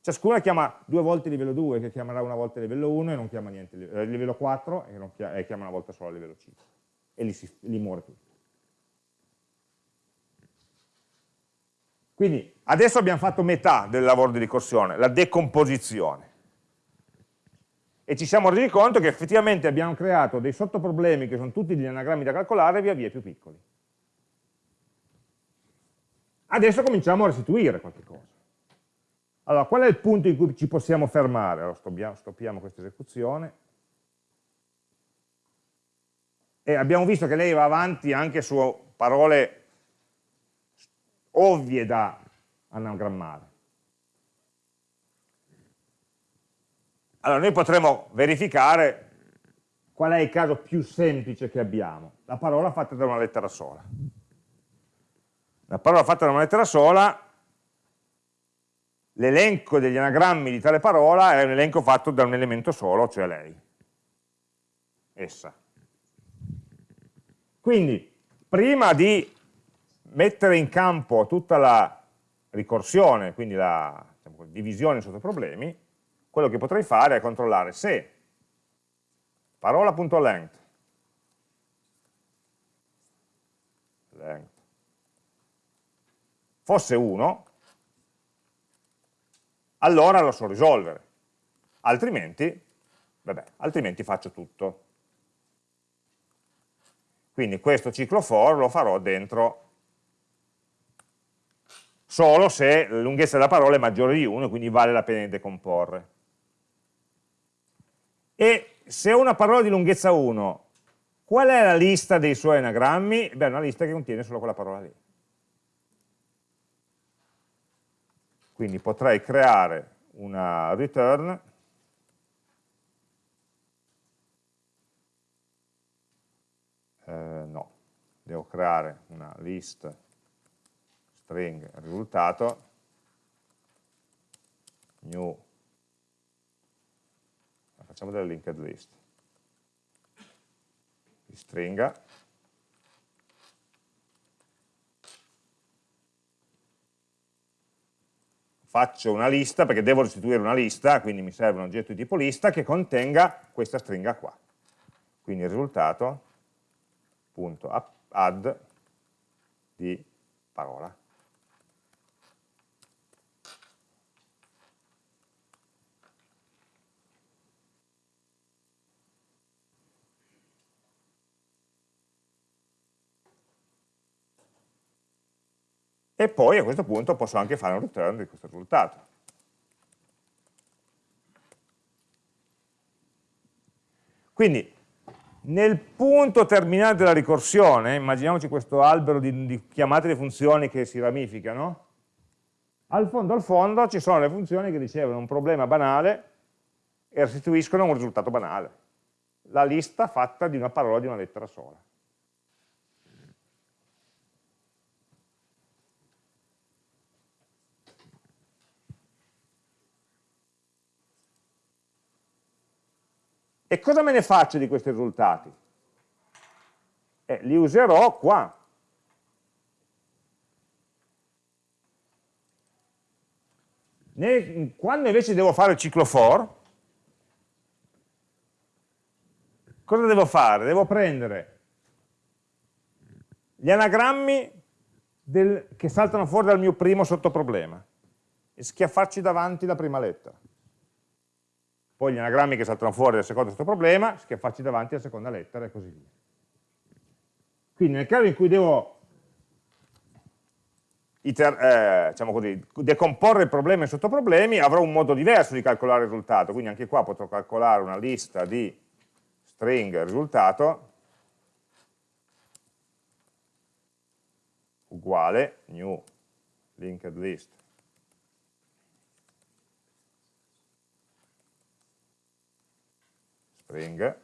Ciascuna chiama due volte livello 2, che chiamerà una volta livello 1 e non chiama niente eh, livello 4 e, chiama, e chiama una volta solo livello 5. E lì, si, lì muore tutto. Quindi adesso abbiamo fatto metà del lavoro di ricorsione, la decomposizione. E ci siamo resi conto che effettivamente abbiamo creato dei sottoproblemi che sono tutti degli anagrammi da calcolare via via più piccoli. Adesso cominciamo a restituire qualche cosa. Allora, qual è il punto in cui ci possiamo fermare? Allora, stoppiamo, stoppiamo questa esecuzione. E abbiamo visto che lei va avanti anche su parole ovvie da anagrammare. Allora, noi potremmo verificare qual è il caso più semplice che abbiamo, la parola fatta da una lettera sola. La parola fatta da una lettera sola, l'elenco degli anagrammi di tale parola è un elenco fatto da un elemento solo, cioè lei, essa. Quindi, prima di mettere in campo tutta la ricorsione, quindi la diciamo, divisione sotto problemi, quello che potrei fare è controllare se parola.length length fosse 1, allora lo so risolvere, altrimenti, vabbè, altrimenti faccio tutto. Quindi questo ciclo for lo farò dentro solo se la lunghezza della parola è maggiore di 1, quindi vale la pena decomporre. E se ho una parola di lunghezza 1, qual è la lista dei suoi anagrammi? Beh, è una lista che contiene solo quella parola lì. Quindi potrei creare una return. Eh, no, devo creare una list string risultato. New. Facciamo delle linked list. Stringa faccio una lista perché devo restituire una lista, quindi mi serve un oggetto di tipo lista che contenga questa stringa qua. Quindi il risultato punto add di parola. E poi a questo punto posso anche fare un return di questo risultato. Quindi nel punto terminale della ricorsione, immaginiamoci questo albero di, di chiamate di funzioni che si ramificano, al fondo al fondo ci sono le funzioni che ricevono un problema banale e restituiscono un risultato banale. La lista fatta di una parola di una lettera sola. E cosa me ne faccio di questi risultati? Eh, li userò qua. Quando invece devo fare il ciclo for, cosa devo fare? Devo prendere gli anagrammi del, che saltano fuori dal mio primo sottoproblema e schiaffarci davanti la prima lettera poi gli anagrammi che saltano fuori dal secondo questo problema, schiaffarci davanti alla seconda lettera e così via. Quindi nel caso in cui devo iter, eh, diciamo così, decomporre il problema in sottoproblemi, avrò un modo diverso di calcolare il risultato, quindi anche qua potrò calcolare una lista di string risultato uguale new linked list string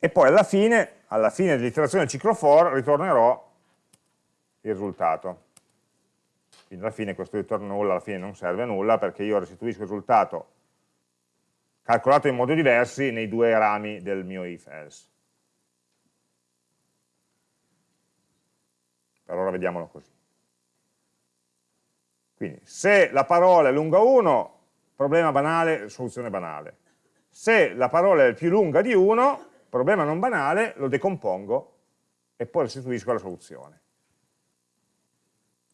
e poi alla fine, alla fine dell'iterazione del ciclo for ritornerò il risultato. Quindi alla fine questo ritorno nulla alla fine non serve a nulla perché io restituisco il risultato calcolato in modi diversi nei due rami del mio if else. Per ora vediamolo così. Quindi, se la parola è lunga 1, problema banale, soluzione banale. Se la parola è più lunga di 1, problema non banale, lo decompongo e poi restituisco la soluzione.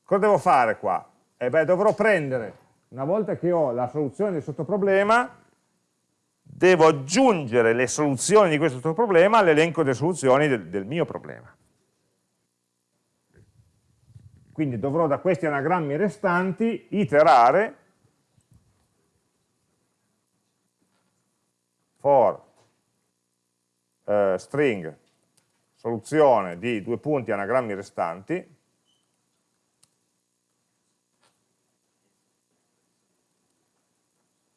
Cosa devo fare qua? Eh beh, dovrò prendere, una volta che ho la soluzione del sottoproblema, devo aggiungere le soluzioni di questo sottoproblema all'elenco delle soluzioni del, del mio problema. Quindi dovrò da questi anagrammi restanti iterare for eh, string soluzione di due punti anagrammi restanti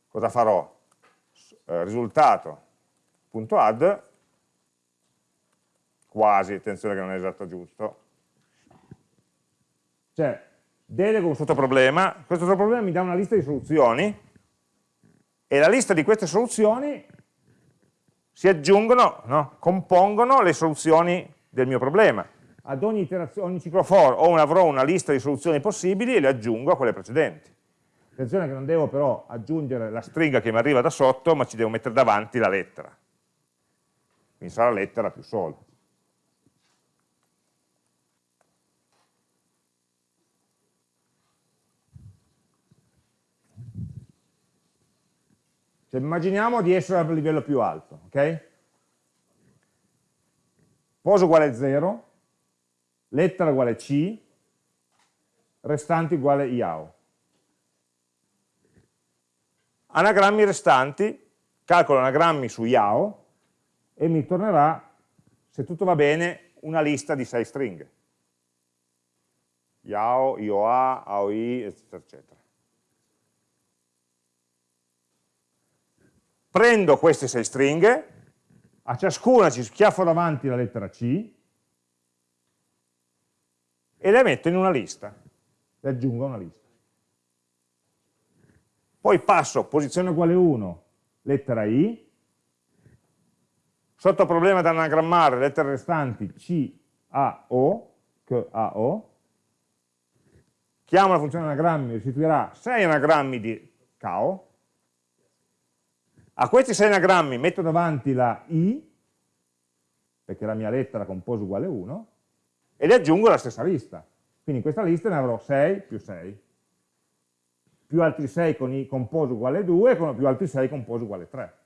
cosa farò? Eh, risultato.add quasi, attenzione che non è esatto giusto cioè, delego un sottoproblema, questo sottoproblema mi dà una lista di soluzioni e la lista di queste soluzioni si aggiungono, no? compongono le soluzioni del mio problema. Ad ogni, ogni ciclo for avrò una lista di soluzioni possibili e le aggiungo a quelle precedenti. Attenzione che non devo però aggiungere la stringa che mi arriva da sotto, ma ci devo mettere davanti la lettera. Quindi sarà lettera più solo. Cioè, immaginiamo di essere al livello più alto, ok? Poso uguale 0, lettera uguale C, restanti uguale IAO. anagrammi restanti, calcolo anagrammi su YAO e mi tornerà, se tutto va bene, una lista di 6 stringhe. YAO, IOA, AOI, eccetera, eccetera. Prendo queste 6 stringhe, a ciascuna ci schiaffo davanti la lettera C e le metto in una lista, le aggiungo a una lista. Poi passo posizione uguale 1, lettera I, sotto problema da anagrammare, lettere restanti C, A, O, K, A, O, chiamo la funzione anagrammi, restituirà 6 anagrammi di CAO, a questi 6 anagrammi metto davanti la I, perché la mia lettera compose uguale 1, e le aggiungo alla stessa lista. Quindi in questa lista ne avrò 6 più 6, più altri 6 con i compose uguale 2, con più altri 6 compose uguale 3.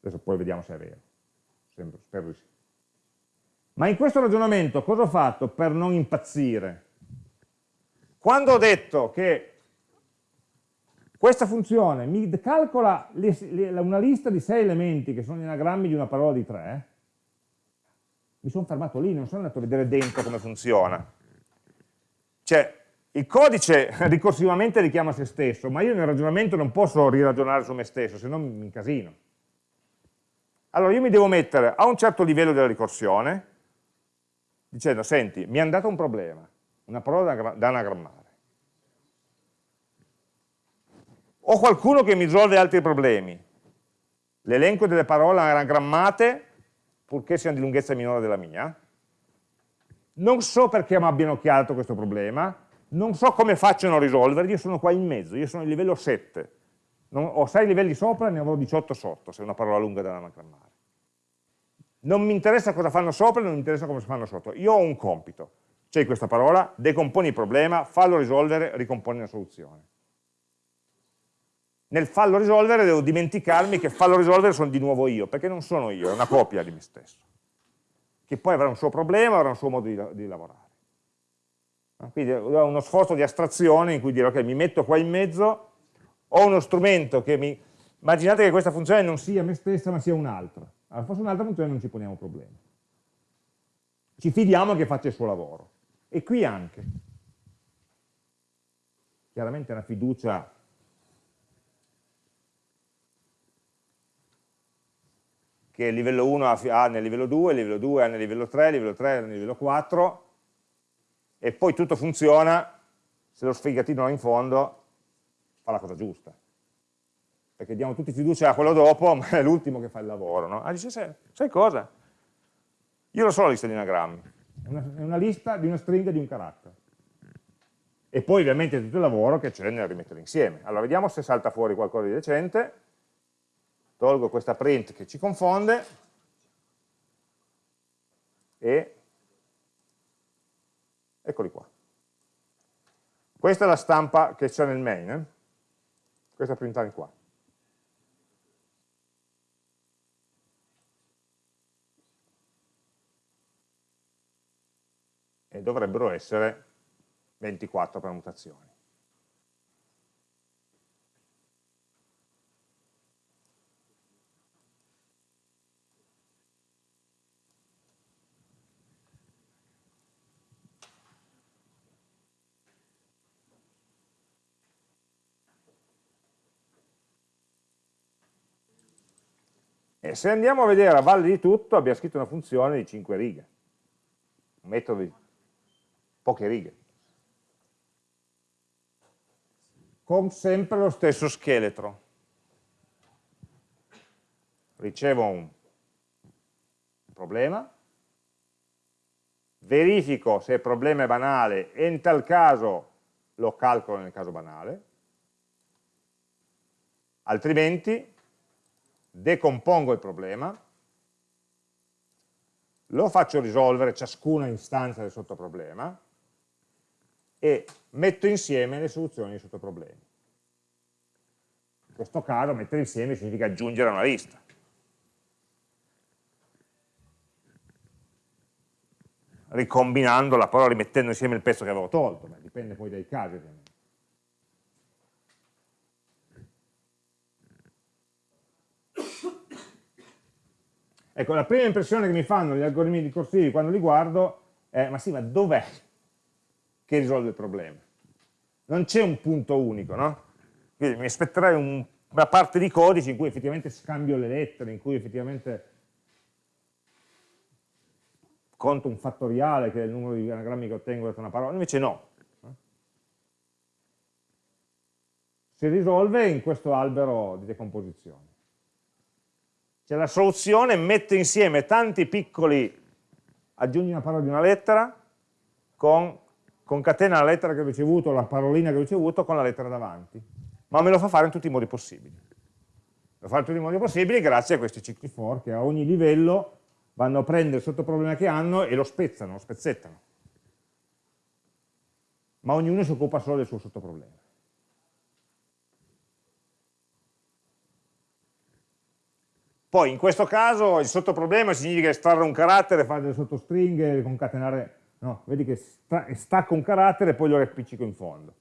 Adesso poi vediamo se è vero. Sembra, spero di sì. Ma in questo ragionamento cosa ho fatto per non impazzire? Quando ho detto che questa funzione mi calcola una lista di sei elementi che sono gli anagrammi di una parola di tre, mi sono fermato lì, non sono andato a vedere dentro come funziona. Cioè, il codice ricorsivamente richiama se stesso, ma io nel ragionamento non posso riragionare su me stesso, se no mi incasino. Allora io mi devo mettere a un certo livello della ricorsione, dicendo, senti, mi è andato un problema, una parola da anagrammare. Ho qualcuno che mi risolve altri problemi. L'elenco delle parole anagrammate, purché siano di lunghezza minore della mia. Non so perché mi abbiano chiarato questo problema, non so come facciano a risolverli, io sono qua in mezzo, io sono il livello 7. Non, ho 6 livelli sopra e ne avrò 18 sotto, se è una parola lunga da anagrammare. Non mi interessa cosa fanno sopra, non mi interessa come fanno sotto. Io ho un compito. C'è questa parola, decomponi il problema, fallo risolvere, ricomponi la soluzione. Nel fallo risolvere devo dimenticarmi che fallo risolvere sono di nuovo io, perché non sono io, è una copia di me stesso. Che poi avrà un suo problema, avrà un suo modo di, di lavorare. Quindi ho uno sforzo di astrazione in cui dire, ok, mi metto qua in mezzo, ho uno strumento che mi... Immaginate che questa funzione non sia me stessa, ma sia un'altra allora, fosse un'altra funzione non ci poniamo problemi. Ci fidiamo che faccia il suo lavoro. E qui anche. Chiaramente una fiducia che il livello 1 ha nel livello 2, il livello 2 ha nel livello 3, il livello 3 ha nel livello 4, e poi tutto funziona, se lo sfigatino in fondo fa la cosa giusta perché diamo tutti fiducia a quello dopo, ma è l'ultimo che fa il lavoro. No? Ah, dice, sai, cosa? Io lo so la lista di anagrammi, è una, è una lista di una stringa di un carattere. E poi ovviamente tutto il lavoro che c'è nel rimettere insieme. Allora vediamo se salta fuori qualcosa di decente. Tolgo questa print che ci confonde e eccoli qua. Questa è la stampa che c'è nel main, eh? questa printare qua. E dovrebbero essere 24 permutazioni. E se andiamo a vedere a valle di tutto, abbiamo scritto una funzione di 5 righe, un metodo di poche righe. Con sempre lo stesso scheletro. Ricevo un problema, verifico se il problema è banale e in tal caso lo calcolo nel caso banale, altrimenti decompongo il problema, lo faccio risolvere ciascuna istanza del sottoproblema, e metto insieme le soluzioni dei sottoproblemi. In questo caso mettere insieme significa aggiungere a una lista. ricombinando la parola, rimettendo insieme il pezzo che avevo tolto, Beh, dipende poi dai casi ovviamente. Ecco, la prima impressione che mi fanno gli algoritmi ricorsivi quando li guardo è, ma sì, ma dov'è che risolve il problema? Non c'è un punto unico, no? Quindi mi aspetterei un, una parte di codice in cui effettivamente scambio le lettere, in cui effettivamente conto un fattoriale che è il numero di anagrammi che ottengo da una parola, invece no. Si risolve in questo albero di decomposizione. Cioè la soluzione mette insieme tanti piccoli, aggiungi una parola di una lettera, con, concatena la lettera che ho ricevuto, la parolina che ho ricevuto con la lettera davanti, ma me lo fa fare in tutti i modi possibili. Lo fa in tutti i modi possibili grazie a questi cicli for che a ogni livello vanno a prendere il sottoproblema che hanno e lo spezzano, lo spezzettano. Ma ognuno si occupa solo del suo sottoproblema. Poi in questo caso il sottoproblema significa estrarre un carattere, fare delle sottostringhe, concatenare, no, vedi che stacco un carattere e poi lo riappiccico in fondo.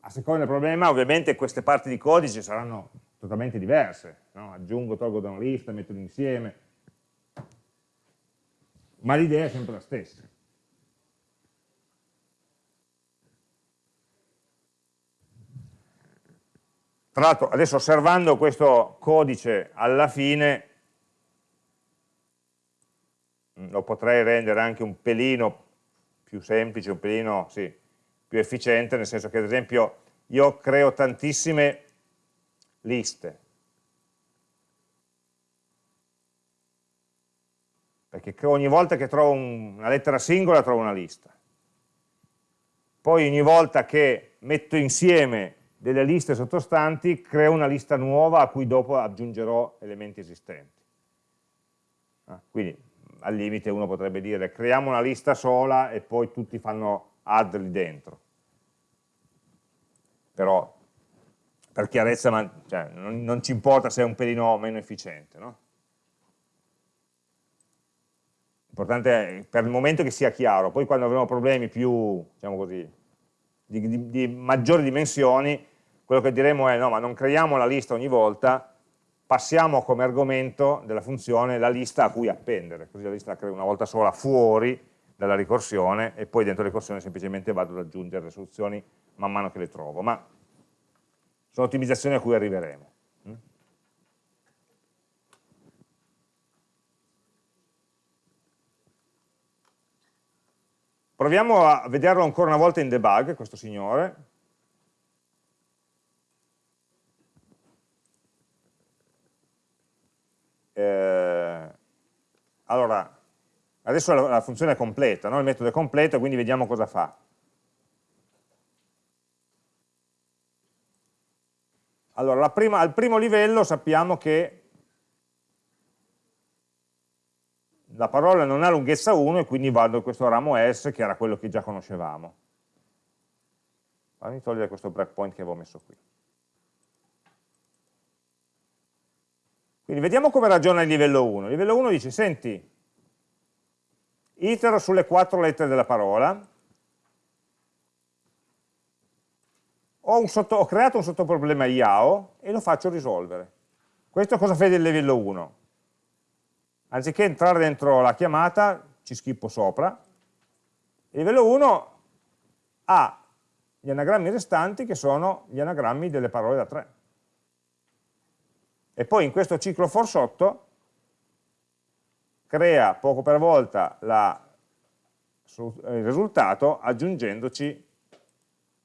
A seconda del problema ovviamente queste parti di codice saranno totalmente diverse, no? aggiungo, tolgo da una lista, metto insieme, ma l'idea è sempre la stessa. Tra l'altro, adesso osservando questo codice alla fine, lo potrei rendere anche un pelino più semplice, un pelino sì, più efficiente, nel senso che ad esempio io creo tantissime liste, perché ogni volta che trovo una lettera singola trovo una lista. Poi ogni volta che metto insieme delle liste sottostanti, creo una lista nuova a cui dopo aggiungerò elementi esistenti. Ah, quindi al limite uno potrebbe dire creiamo una lista sola e poi tutti fanno add lì dentro. Però per chiarezza ma, cioè, non, non, ci importa se è un pelino meno efficiente. No? L'importante è per il momento che sia chiaro, poi quando avremo problemi più, diciamo così, di, di, di maggiori dimensioni, quello che diremo è no, ma non creiamo la lista ogni volta, passiamo come argomento della funzione la lista a cui appendere, così la lista la creo una volta sola fuori dalla ricorsione e poi dentro la ricorsione semplicemente vado ad aggiungere le soluzioni man mano che le trovo, ma sono ottimizzazioni a cui arriveremo. Proviamo a vederlo ancora una volta in debug, questo signore, eh, allora, adesso la, la, funzione è completa, no? il metodo è completo, quindi vediamo cosa fa. Allora, prima, al primo livello sappiamo che la parola non ha lunghezza 1 e quindi vado a questo ramo S che era quello che già conoscevamo. Fammi togliere questo breakpoint che avevo messo qui. Quindi vediamo come ragiona il livello 1. Il livello 1 dice, senti, itero sulle quattro lettere della parola, ho, sotto, ho creato un sottoproblema IAO e lo faccio risolvere. Questo cosa fa il livello 1? Anziché entrare dentro la chiamata, ci schippo sopra, il livello 1 ha gli anagrammi restanti che sono gli anagrammi delle parole da 3 e poi in questo ciclo for sotto crea poco per volta la, il risultato aggiungendoci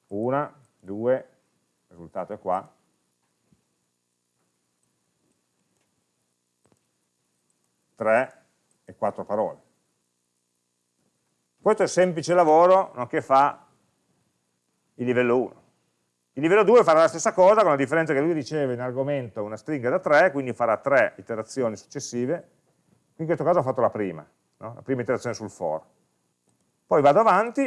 una, due, il risultato è qua, tre e quattro parole. Questo è semplice lavoro no, che fa il livello 1. Il livello 2 farà la stessa cosa, con la differenza che lui riceve in argomento una stringa da 3, quindi farà 3 iterazioni successive, in questo caso ho fatto la prima, no? la prima iterazione sul for. Poi vado avanti,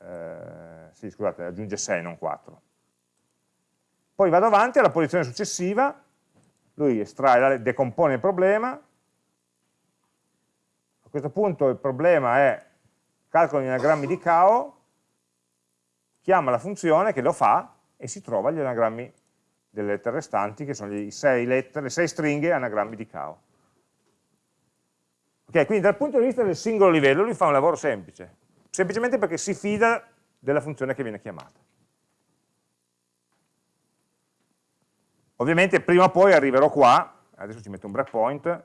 eh, scusate, aggiunge 6, non 4. Poi vado avanti alla posizione successiva lui estrae, decompone il problema, a questo punto il problema è calcolo gli anagrammi di cao, chiama la funzione che lo fa e si trova gli anagrammi delle lettere restanti, che sono sei, lettere, le sei stringhe anagrammi di cao. Ok, quindi dal punto di vista del singolo livello lui fa un lavoro semplice, semplicemente perché si fida della funzione che viene chiamata. Ovviamente prima o poi arriverò qua, adesso ci metto un breakpoint,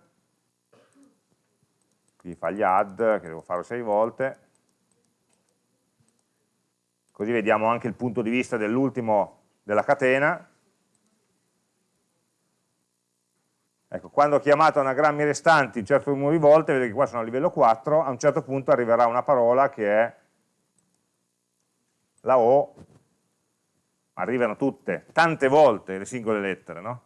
qui fa gli add, che devo fare sei volte, così vediamo anche il punto di vista dell'ultimo della catena. Ecco, quando ho chiamato anagrammi restanti un certo numero di volte, vedete che qua sono a livello 4, a un certo punto arriverà una parola che è la O arrivano tutte, tante volte le singole lettere, no?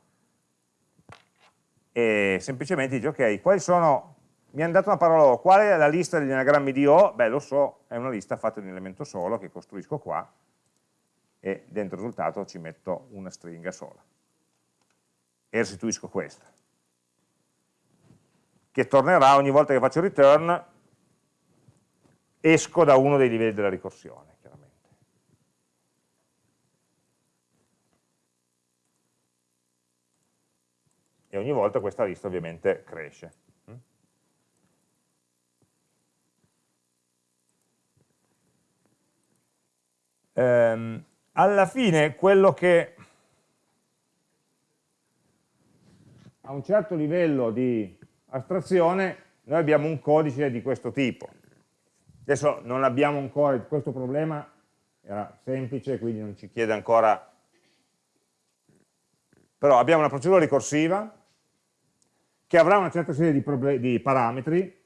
E semplicemente dice, ok, quali sono, mi hanno dato una parola O, qual è la lista degli anagrammi di O? Beh, lo so, è una lista fatta di un elemento solo che costruisco qua e dentro il risultato ci metto una stringa sola e restituisco questa che tornerà ogni volta che faccio return esco da uno dei livelli della ricorsione e ogni volta questa lista ovviamente cresce. Ehm, alla fine quello che a un certo livello di astrazione noi abbiamo un codice di questo tipo. Adesso non abbiamo ancora questo problema, era semplice, quindi non ci chiede ancora però abbiamo una procedura ricorsiva che avrà una certa serie di, di parametri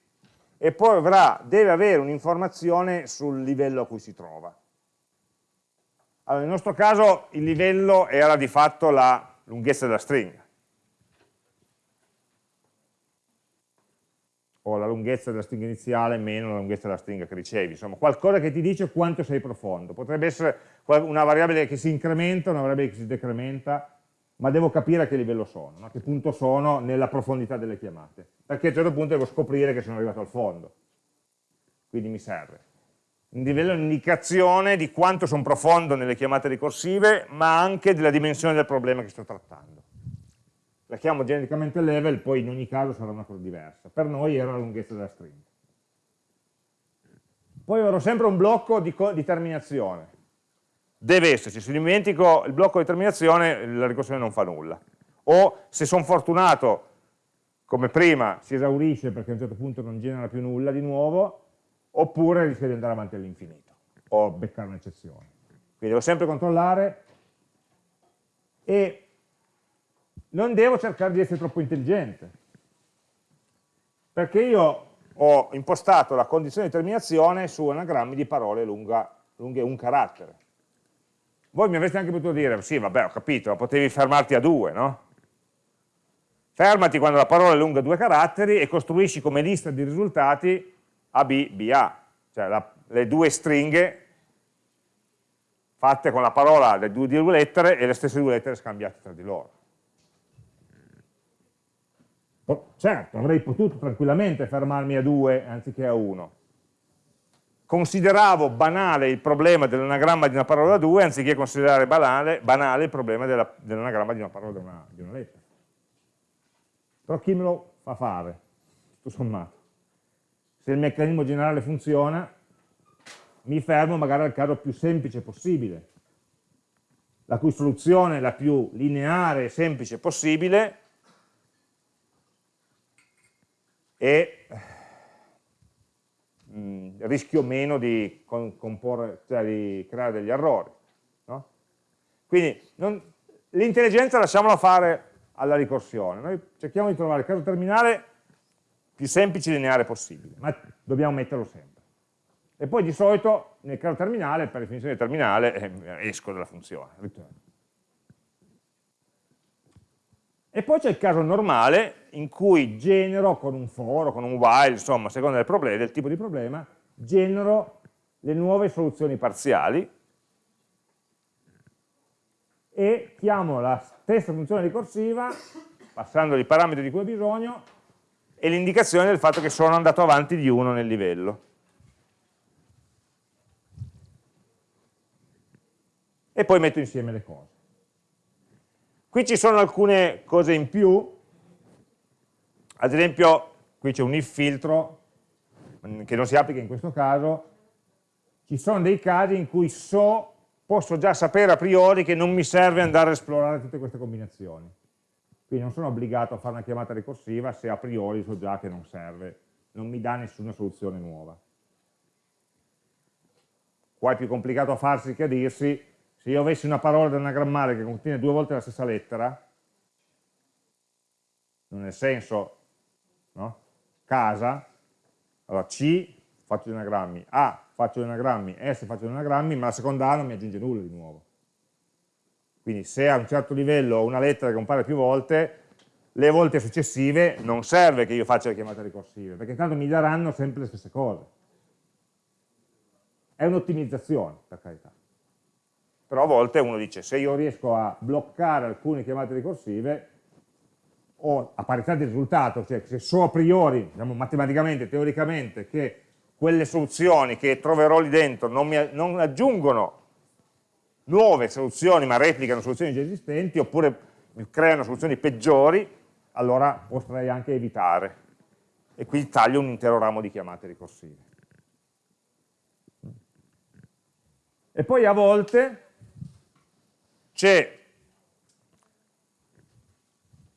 e poi avrà, deve avere un'informazione sul livello a cui si trova. Allora, nel nostro caso il livello era di fatto la lunghezza della stringa, o la lunghezza della stringa iniziale meno la lunghezza della stringa che ricevi, insomma qualcosa che ti dice quanto sei profondo, potrebbe essere una variabile che si incrementa, una variabile che si decrementa, ma devo capire a che livello sono, a che punto sono nella profondità delle chiamate, perché a un certo punto devo scoprire che sono arrivato al fondo, quindi mi serve. Un livello di indicazione di quanto sono profondo nelle chiamate ricorsive, ma anche della dimensione del problema che sto trattando. La chiamo genericamente level, poi in ogni caso sarà una cosa diversa. Per noi era la lunghezza della stringa. Poi avrò sempre un blocco di, di terminazione, deve esserci, se dimentico il blocco di terminazione la ricorsione non fa nulla. O se sono fortunato, come prima, si esaurisce perché a un certo punto non genera più nulla di nuovo, oppure rischia di andare avanti all'infinito, o beccare un'eccezione. Quindi devo sempre controllare e non devo cercare di essere troppo intelligente, perché io ho impostato la condizione di terminazione su anagrammi di parole lunga, lunghe un carattere. Voi mi avreste anche potuto dire, sì vabbè ho capito, potevi fermarti a due, no? Fermati quando la parola è lunga due caratteri e costruisci come lista di risultati AB, BA, cioè la, le due stringhe fatte con la parola di due, due lettere e le stesse due lettere scambiate tra di loro. Certo, avrei potuto tranquillamente fermarmi a due anziché a uno, consideravo banale il problema dell'anagramma di una parola da due anziché considerare banale, banale il problema dell'anagramma dell di una parola da una, di una lettera. Però chi me lo fa fare? Tutto sommato. Se il meccanismo generale funziona, mi fermo magari al caso più semplice possibile, la cui soluzione è la più lineare e semplice possibile e mh, rischio meno di, cioè di, creare degli errori. No? Quindi l'intelligenza lasciamola fare alla ricorsione, noi cerchiamo di trovare il caso terminale più semplice e lineare possibile, ma dobbiamo metterlo sempre. E poi di solito nel caso terminale, per definizione terminale, eh, esco dalla funzione, return. E poi c'è il caso normale in cui genero con un for o con un while, insomma, a seconda del, problema, del tipo di problema, genero le nuove soluzioni parziali e chiamo la stessa funzione ricorsiva passando i parametri di cui ho bisogno, e l'indicazione del fatto che sono andato avanti di uno nel livello. E poi metto insieme le cose. Qui ci sono alcune cose in più, ad esempio qui c'è un if filtro mm, che non si applica in questo caso, ci sono dei casi in cui so, posso già sapere a priori che non mi serve andare a esplorare tutte queste combinazioni. Quindi non sono obbligato a fare una chiamata ricorsiva se a priori so già che non serve, non mi dà nessuna soluzione nuova. Qua è più complicato a farsi che a dirsi, se io avessi una parola da anagrammare che contiene due volte la stessa lettera, nel senso, no? casa, allora C faccio gli anagrammi, A faccio gli anagrammi, S faccio gli anagrammi, ma la seconda A non mi aggiunge nulla di nuovo. Quindi se a un certo livello ho una lettera che compare più volte, le volte successive non serve che io faccia le chiamate ricorsive, perché intanto mi daranno sempre le stesse cose. È un'ottimizzazione, per carità. Però a volte uno dice, se io riesco a bloccare alcune chiamate ricorsive, o a parità di risultato, cioè se so a priori, diciamo, matematicamente, teoricamente, che quelle soluzioni che troverò lì dentro non, mi, non aggiungono nuove soluzioni ma replicano soluzioni già esistenti oppure creano soluzioni peggiori, allora potrei anche evitare. E qui taglio un intero ramo di chiamate ricorsive. E poi a volte c'è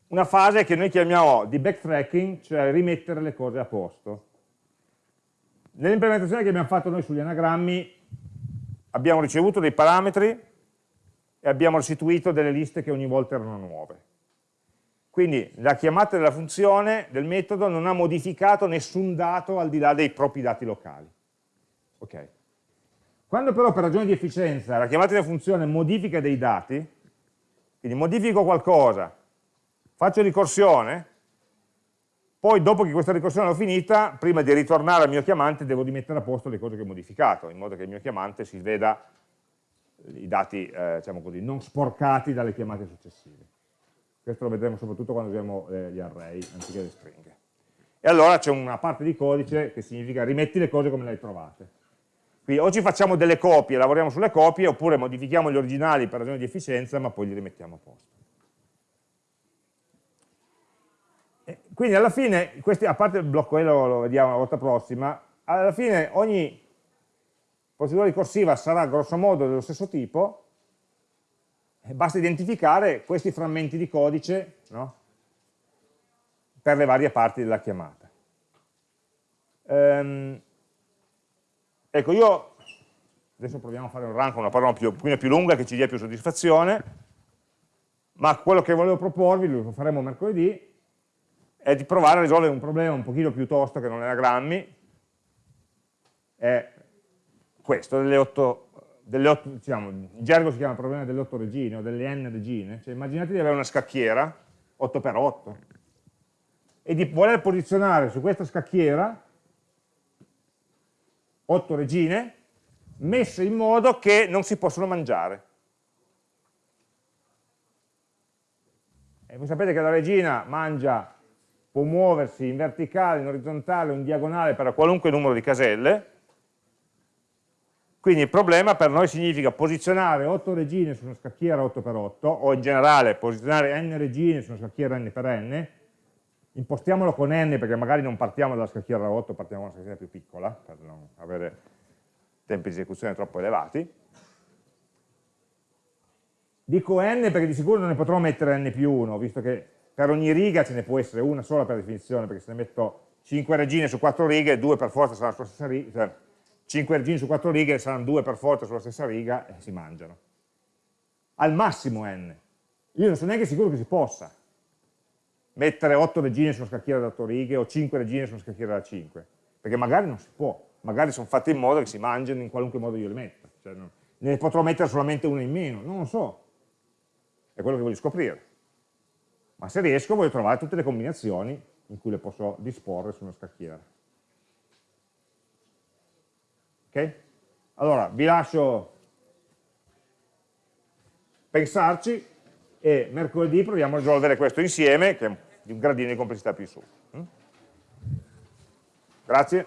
una fase che noi chiamiamo di backtracking, cioè rimettere le cose a posto. Nell'implementazione che abbiamo fatto noi sugli anagrammi abbiamo ricevuto dei parametri e abbiamo restituito delle liste che ogni volta erano nuove. Quindi la chiamata della funzione, del metodo, non ha modificato nessun dato al di là dei propri dati locali. Okay. Quando però per ragioni di efficienza la chiamata della funzione modifica dei dati, quindi modifico qualcosa, faccio ricorsione, poi dopo che questa ricorsione l'ho finita, prima di ritornare al mio chiamante devo rimettere a posto le cose che ho modificato, in modo che il mio chiamante si veda i dati eh, diciamo così, non sporcati dalle chiamate successive. Questo lo vedremo soprattutto quando usiamo eh, gli array anziché le stringhe. E allora c'è una parte di codice che significa rimetti le cose come le hai trovate. Quindi o ci facciamo delle copie, lavoriamo sulle copie, oppure modifichiamo gli originali per ragioni di efficienza, ma poi li rimettiamo a posto. Quindi alla fine, questi, a parte il blocco E lo, lo vediamo la volta prossima, alla fine ogni procedura ricorsiva sarà grosso modo dello stesso tipo, basta identificare questi frammenti di codice no? per le varie parti della chiamata. Ehm, ecco, io adesso proviamo a fare un run con una parola più, più lunga che ci dia più soddisfazione, ma quello che volevo proporvi, lo faremo mercoledì, è di provare a risolvere un problema un pochino più tosto che non è grammi, è questo, delle otto, delle otto diciamo, in gergo si chiama problema delle otto regine o delle n regine, cioè immaginate di avere una scacchiera 8x8 e di voler posizionare su questa scacchiera otto regine messe in modo che non si possono mangiare. E voi sapete che la regina mangia può muoversi in verticale, in orizzontale o in diagonale per qualunque numero di caselle, quindi il problema per noi significa posizionare 8 regine su una scacchiera 8x8, o in generale posizionare n regine su una scacchiera n per n, impostiamolo con n perché magari non partiamo dalla scacchiera 8, partiamo da una scacchiera più piccola, per non avere tempi di esecuzione troppo elevati. Dico n perché di sicuro non ne potrò mettere n più 1, visto che per ogni riga ce ne può essere una sola per definizione, perché se ne metto 5 regine su 4 righe, 2 per forza saranno sulla stessa riga, cioè 5 regine su 4 righe saranno 2 per forza sulla stessa riga e si mangiano. Al massimo n. Io non sono neanche sicuro che si possa mettere 8 regine su una scacchiera da 8 righe o 5 regine su una scacchiera da 5, perché magari non si può, magari sono fatte in modo che si mangiano in qualunque modo io le metta, cioè ne potrò mettere solamente una in meno, non lo so, è quello che voglio scoprire ma se riesco voglio trovare tutte le combinazioni in cui le posso disporre su una scacchiera. Ok? Allora, vi lascio pensarci e mercoledì proviamo a risolvere questo insieme, che è di un gradino di complessità più su. Mm? Grazie.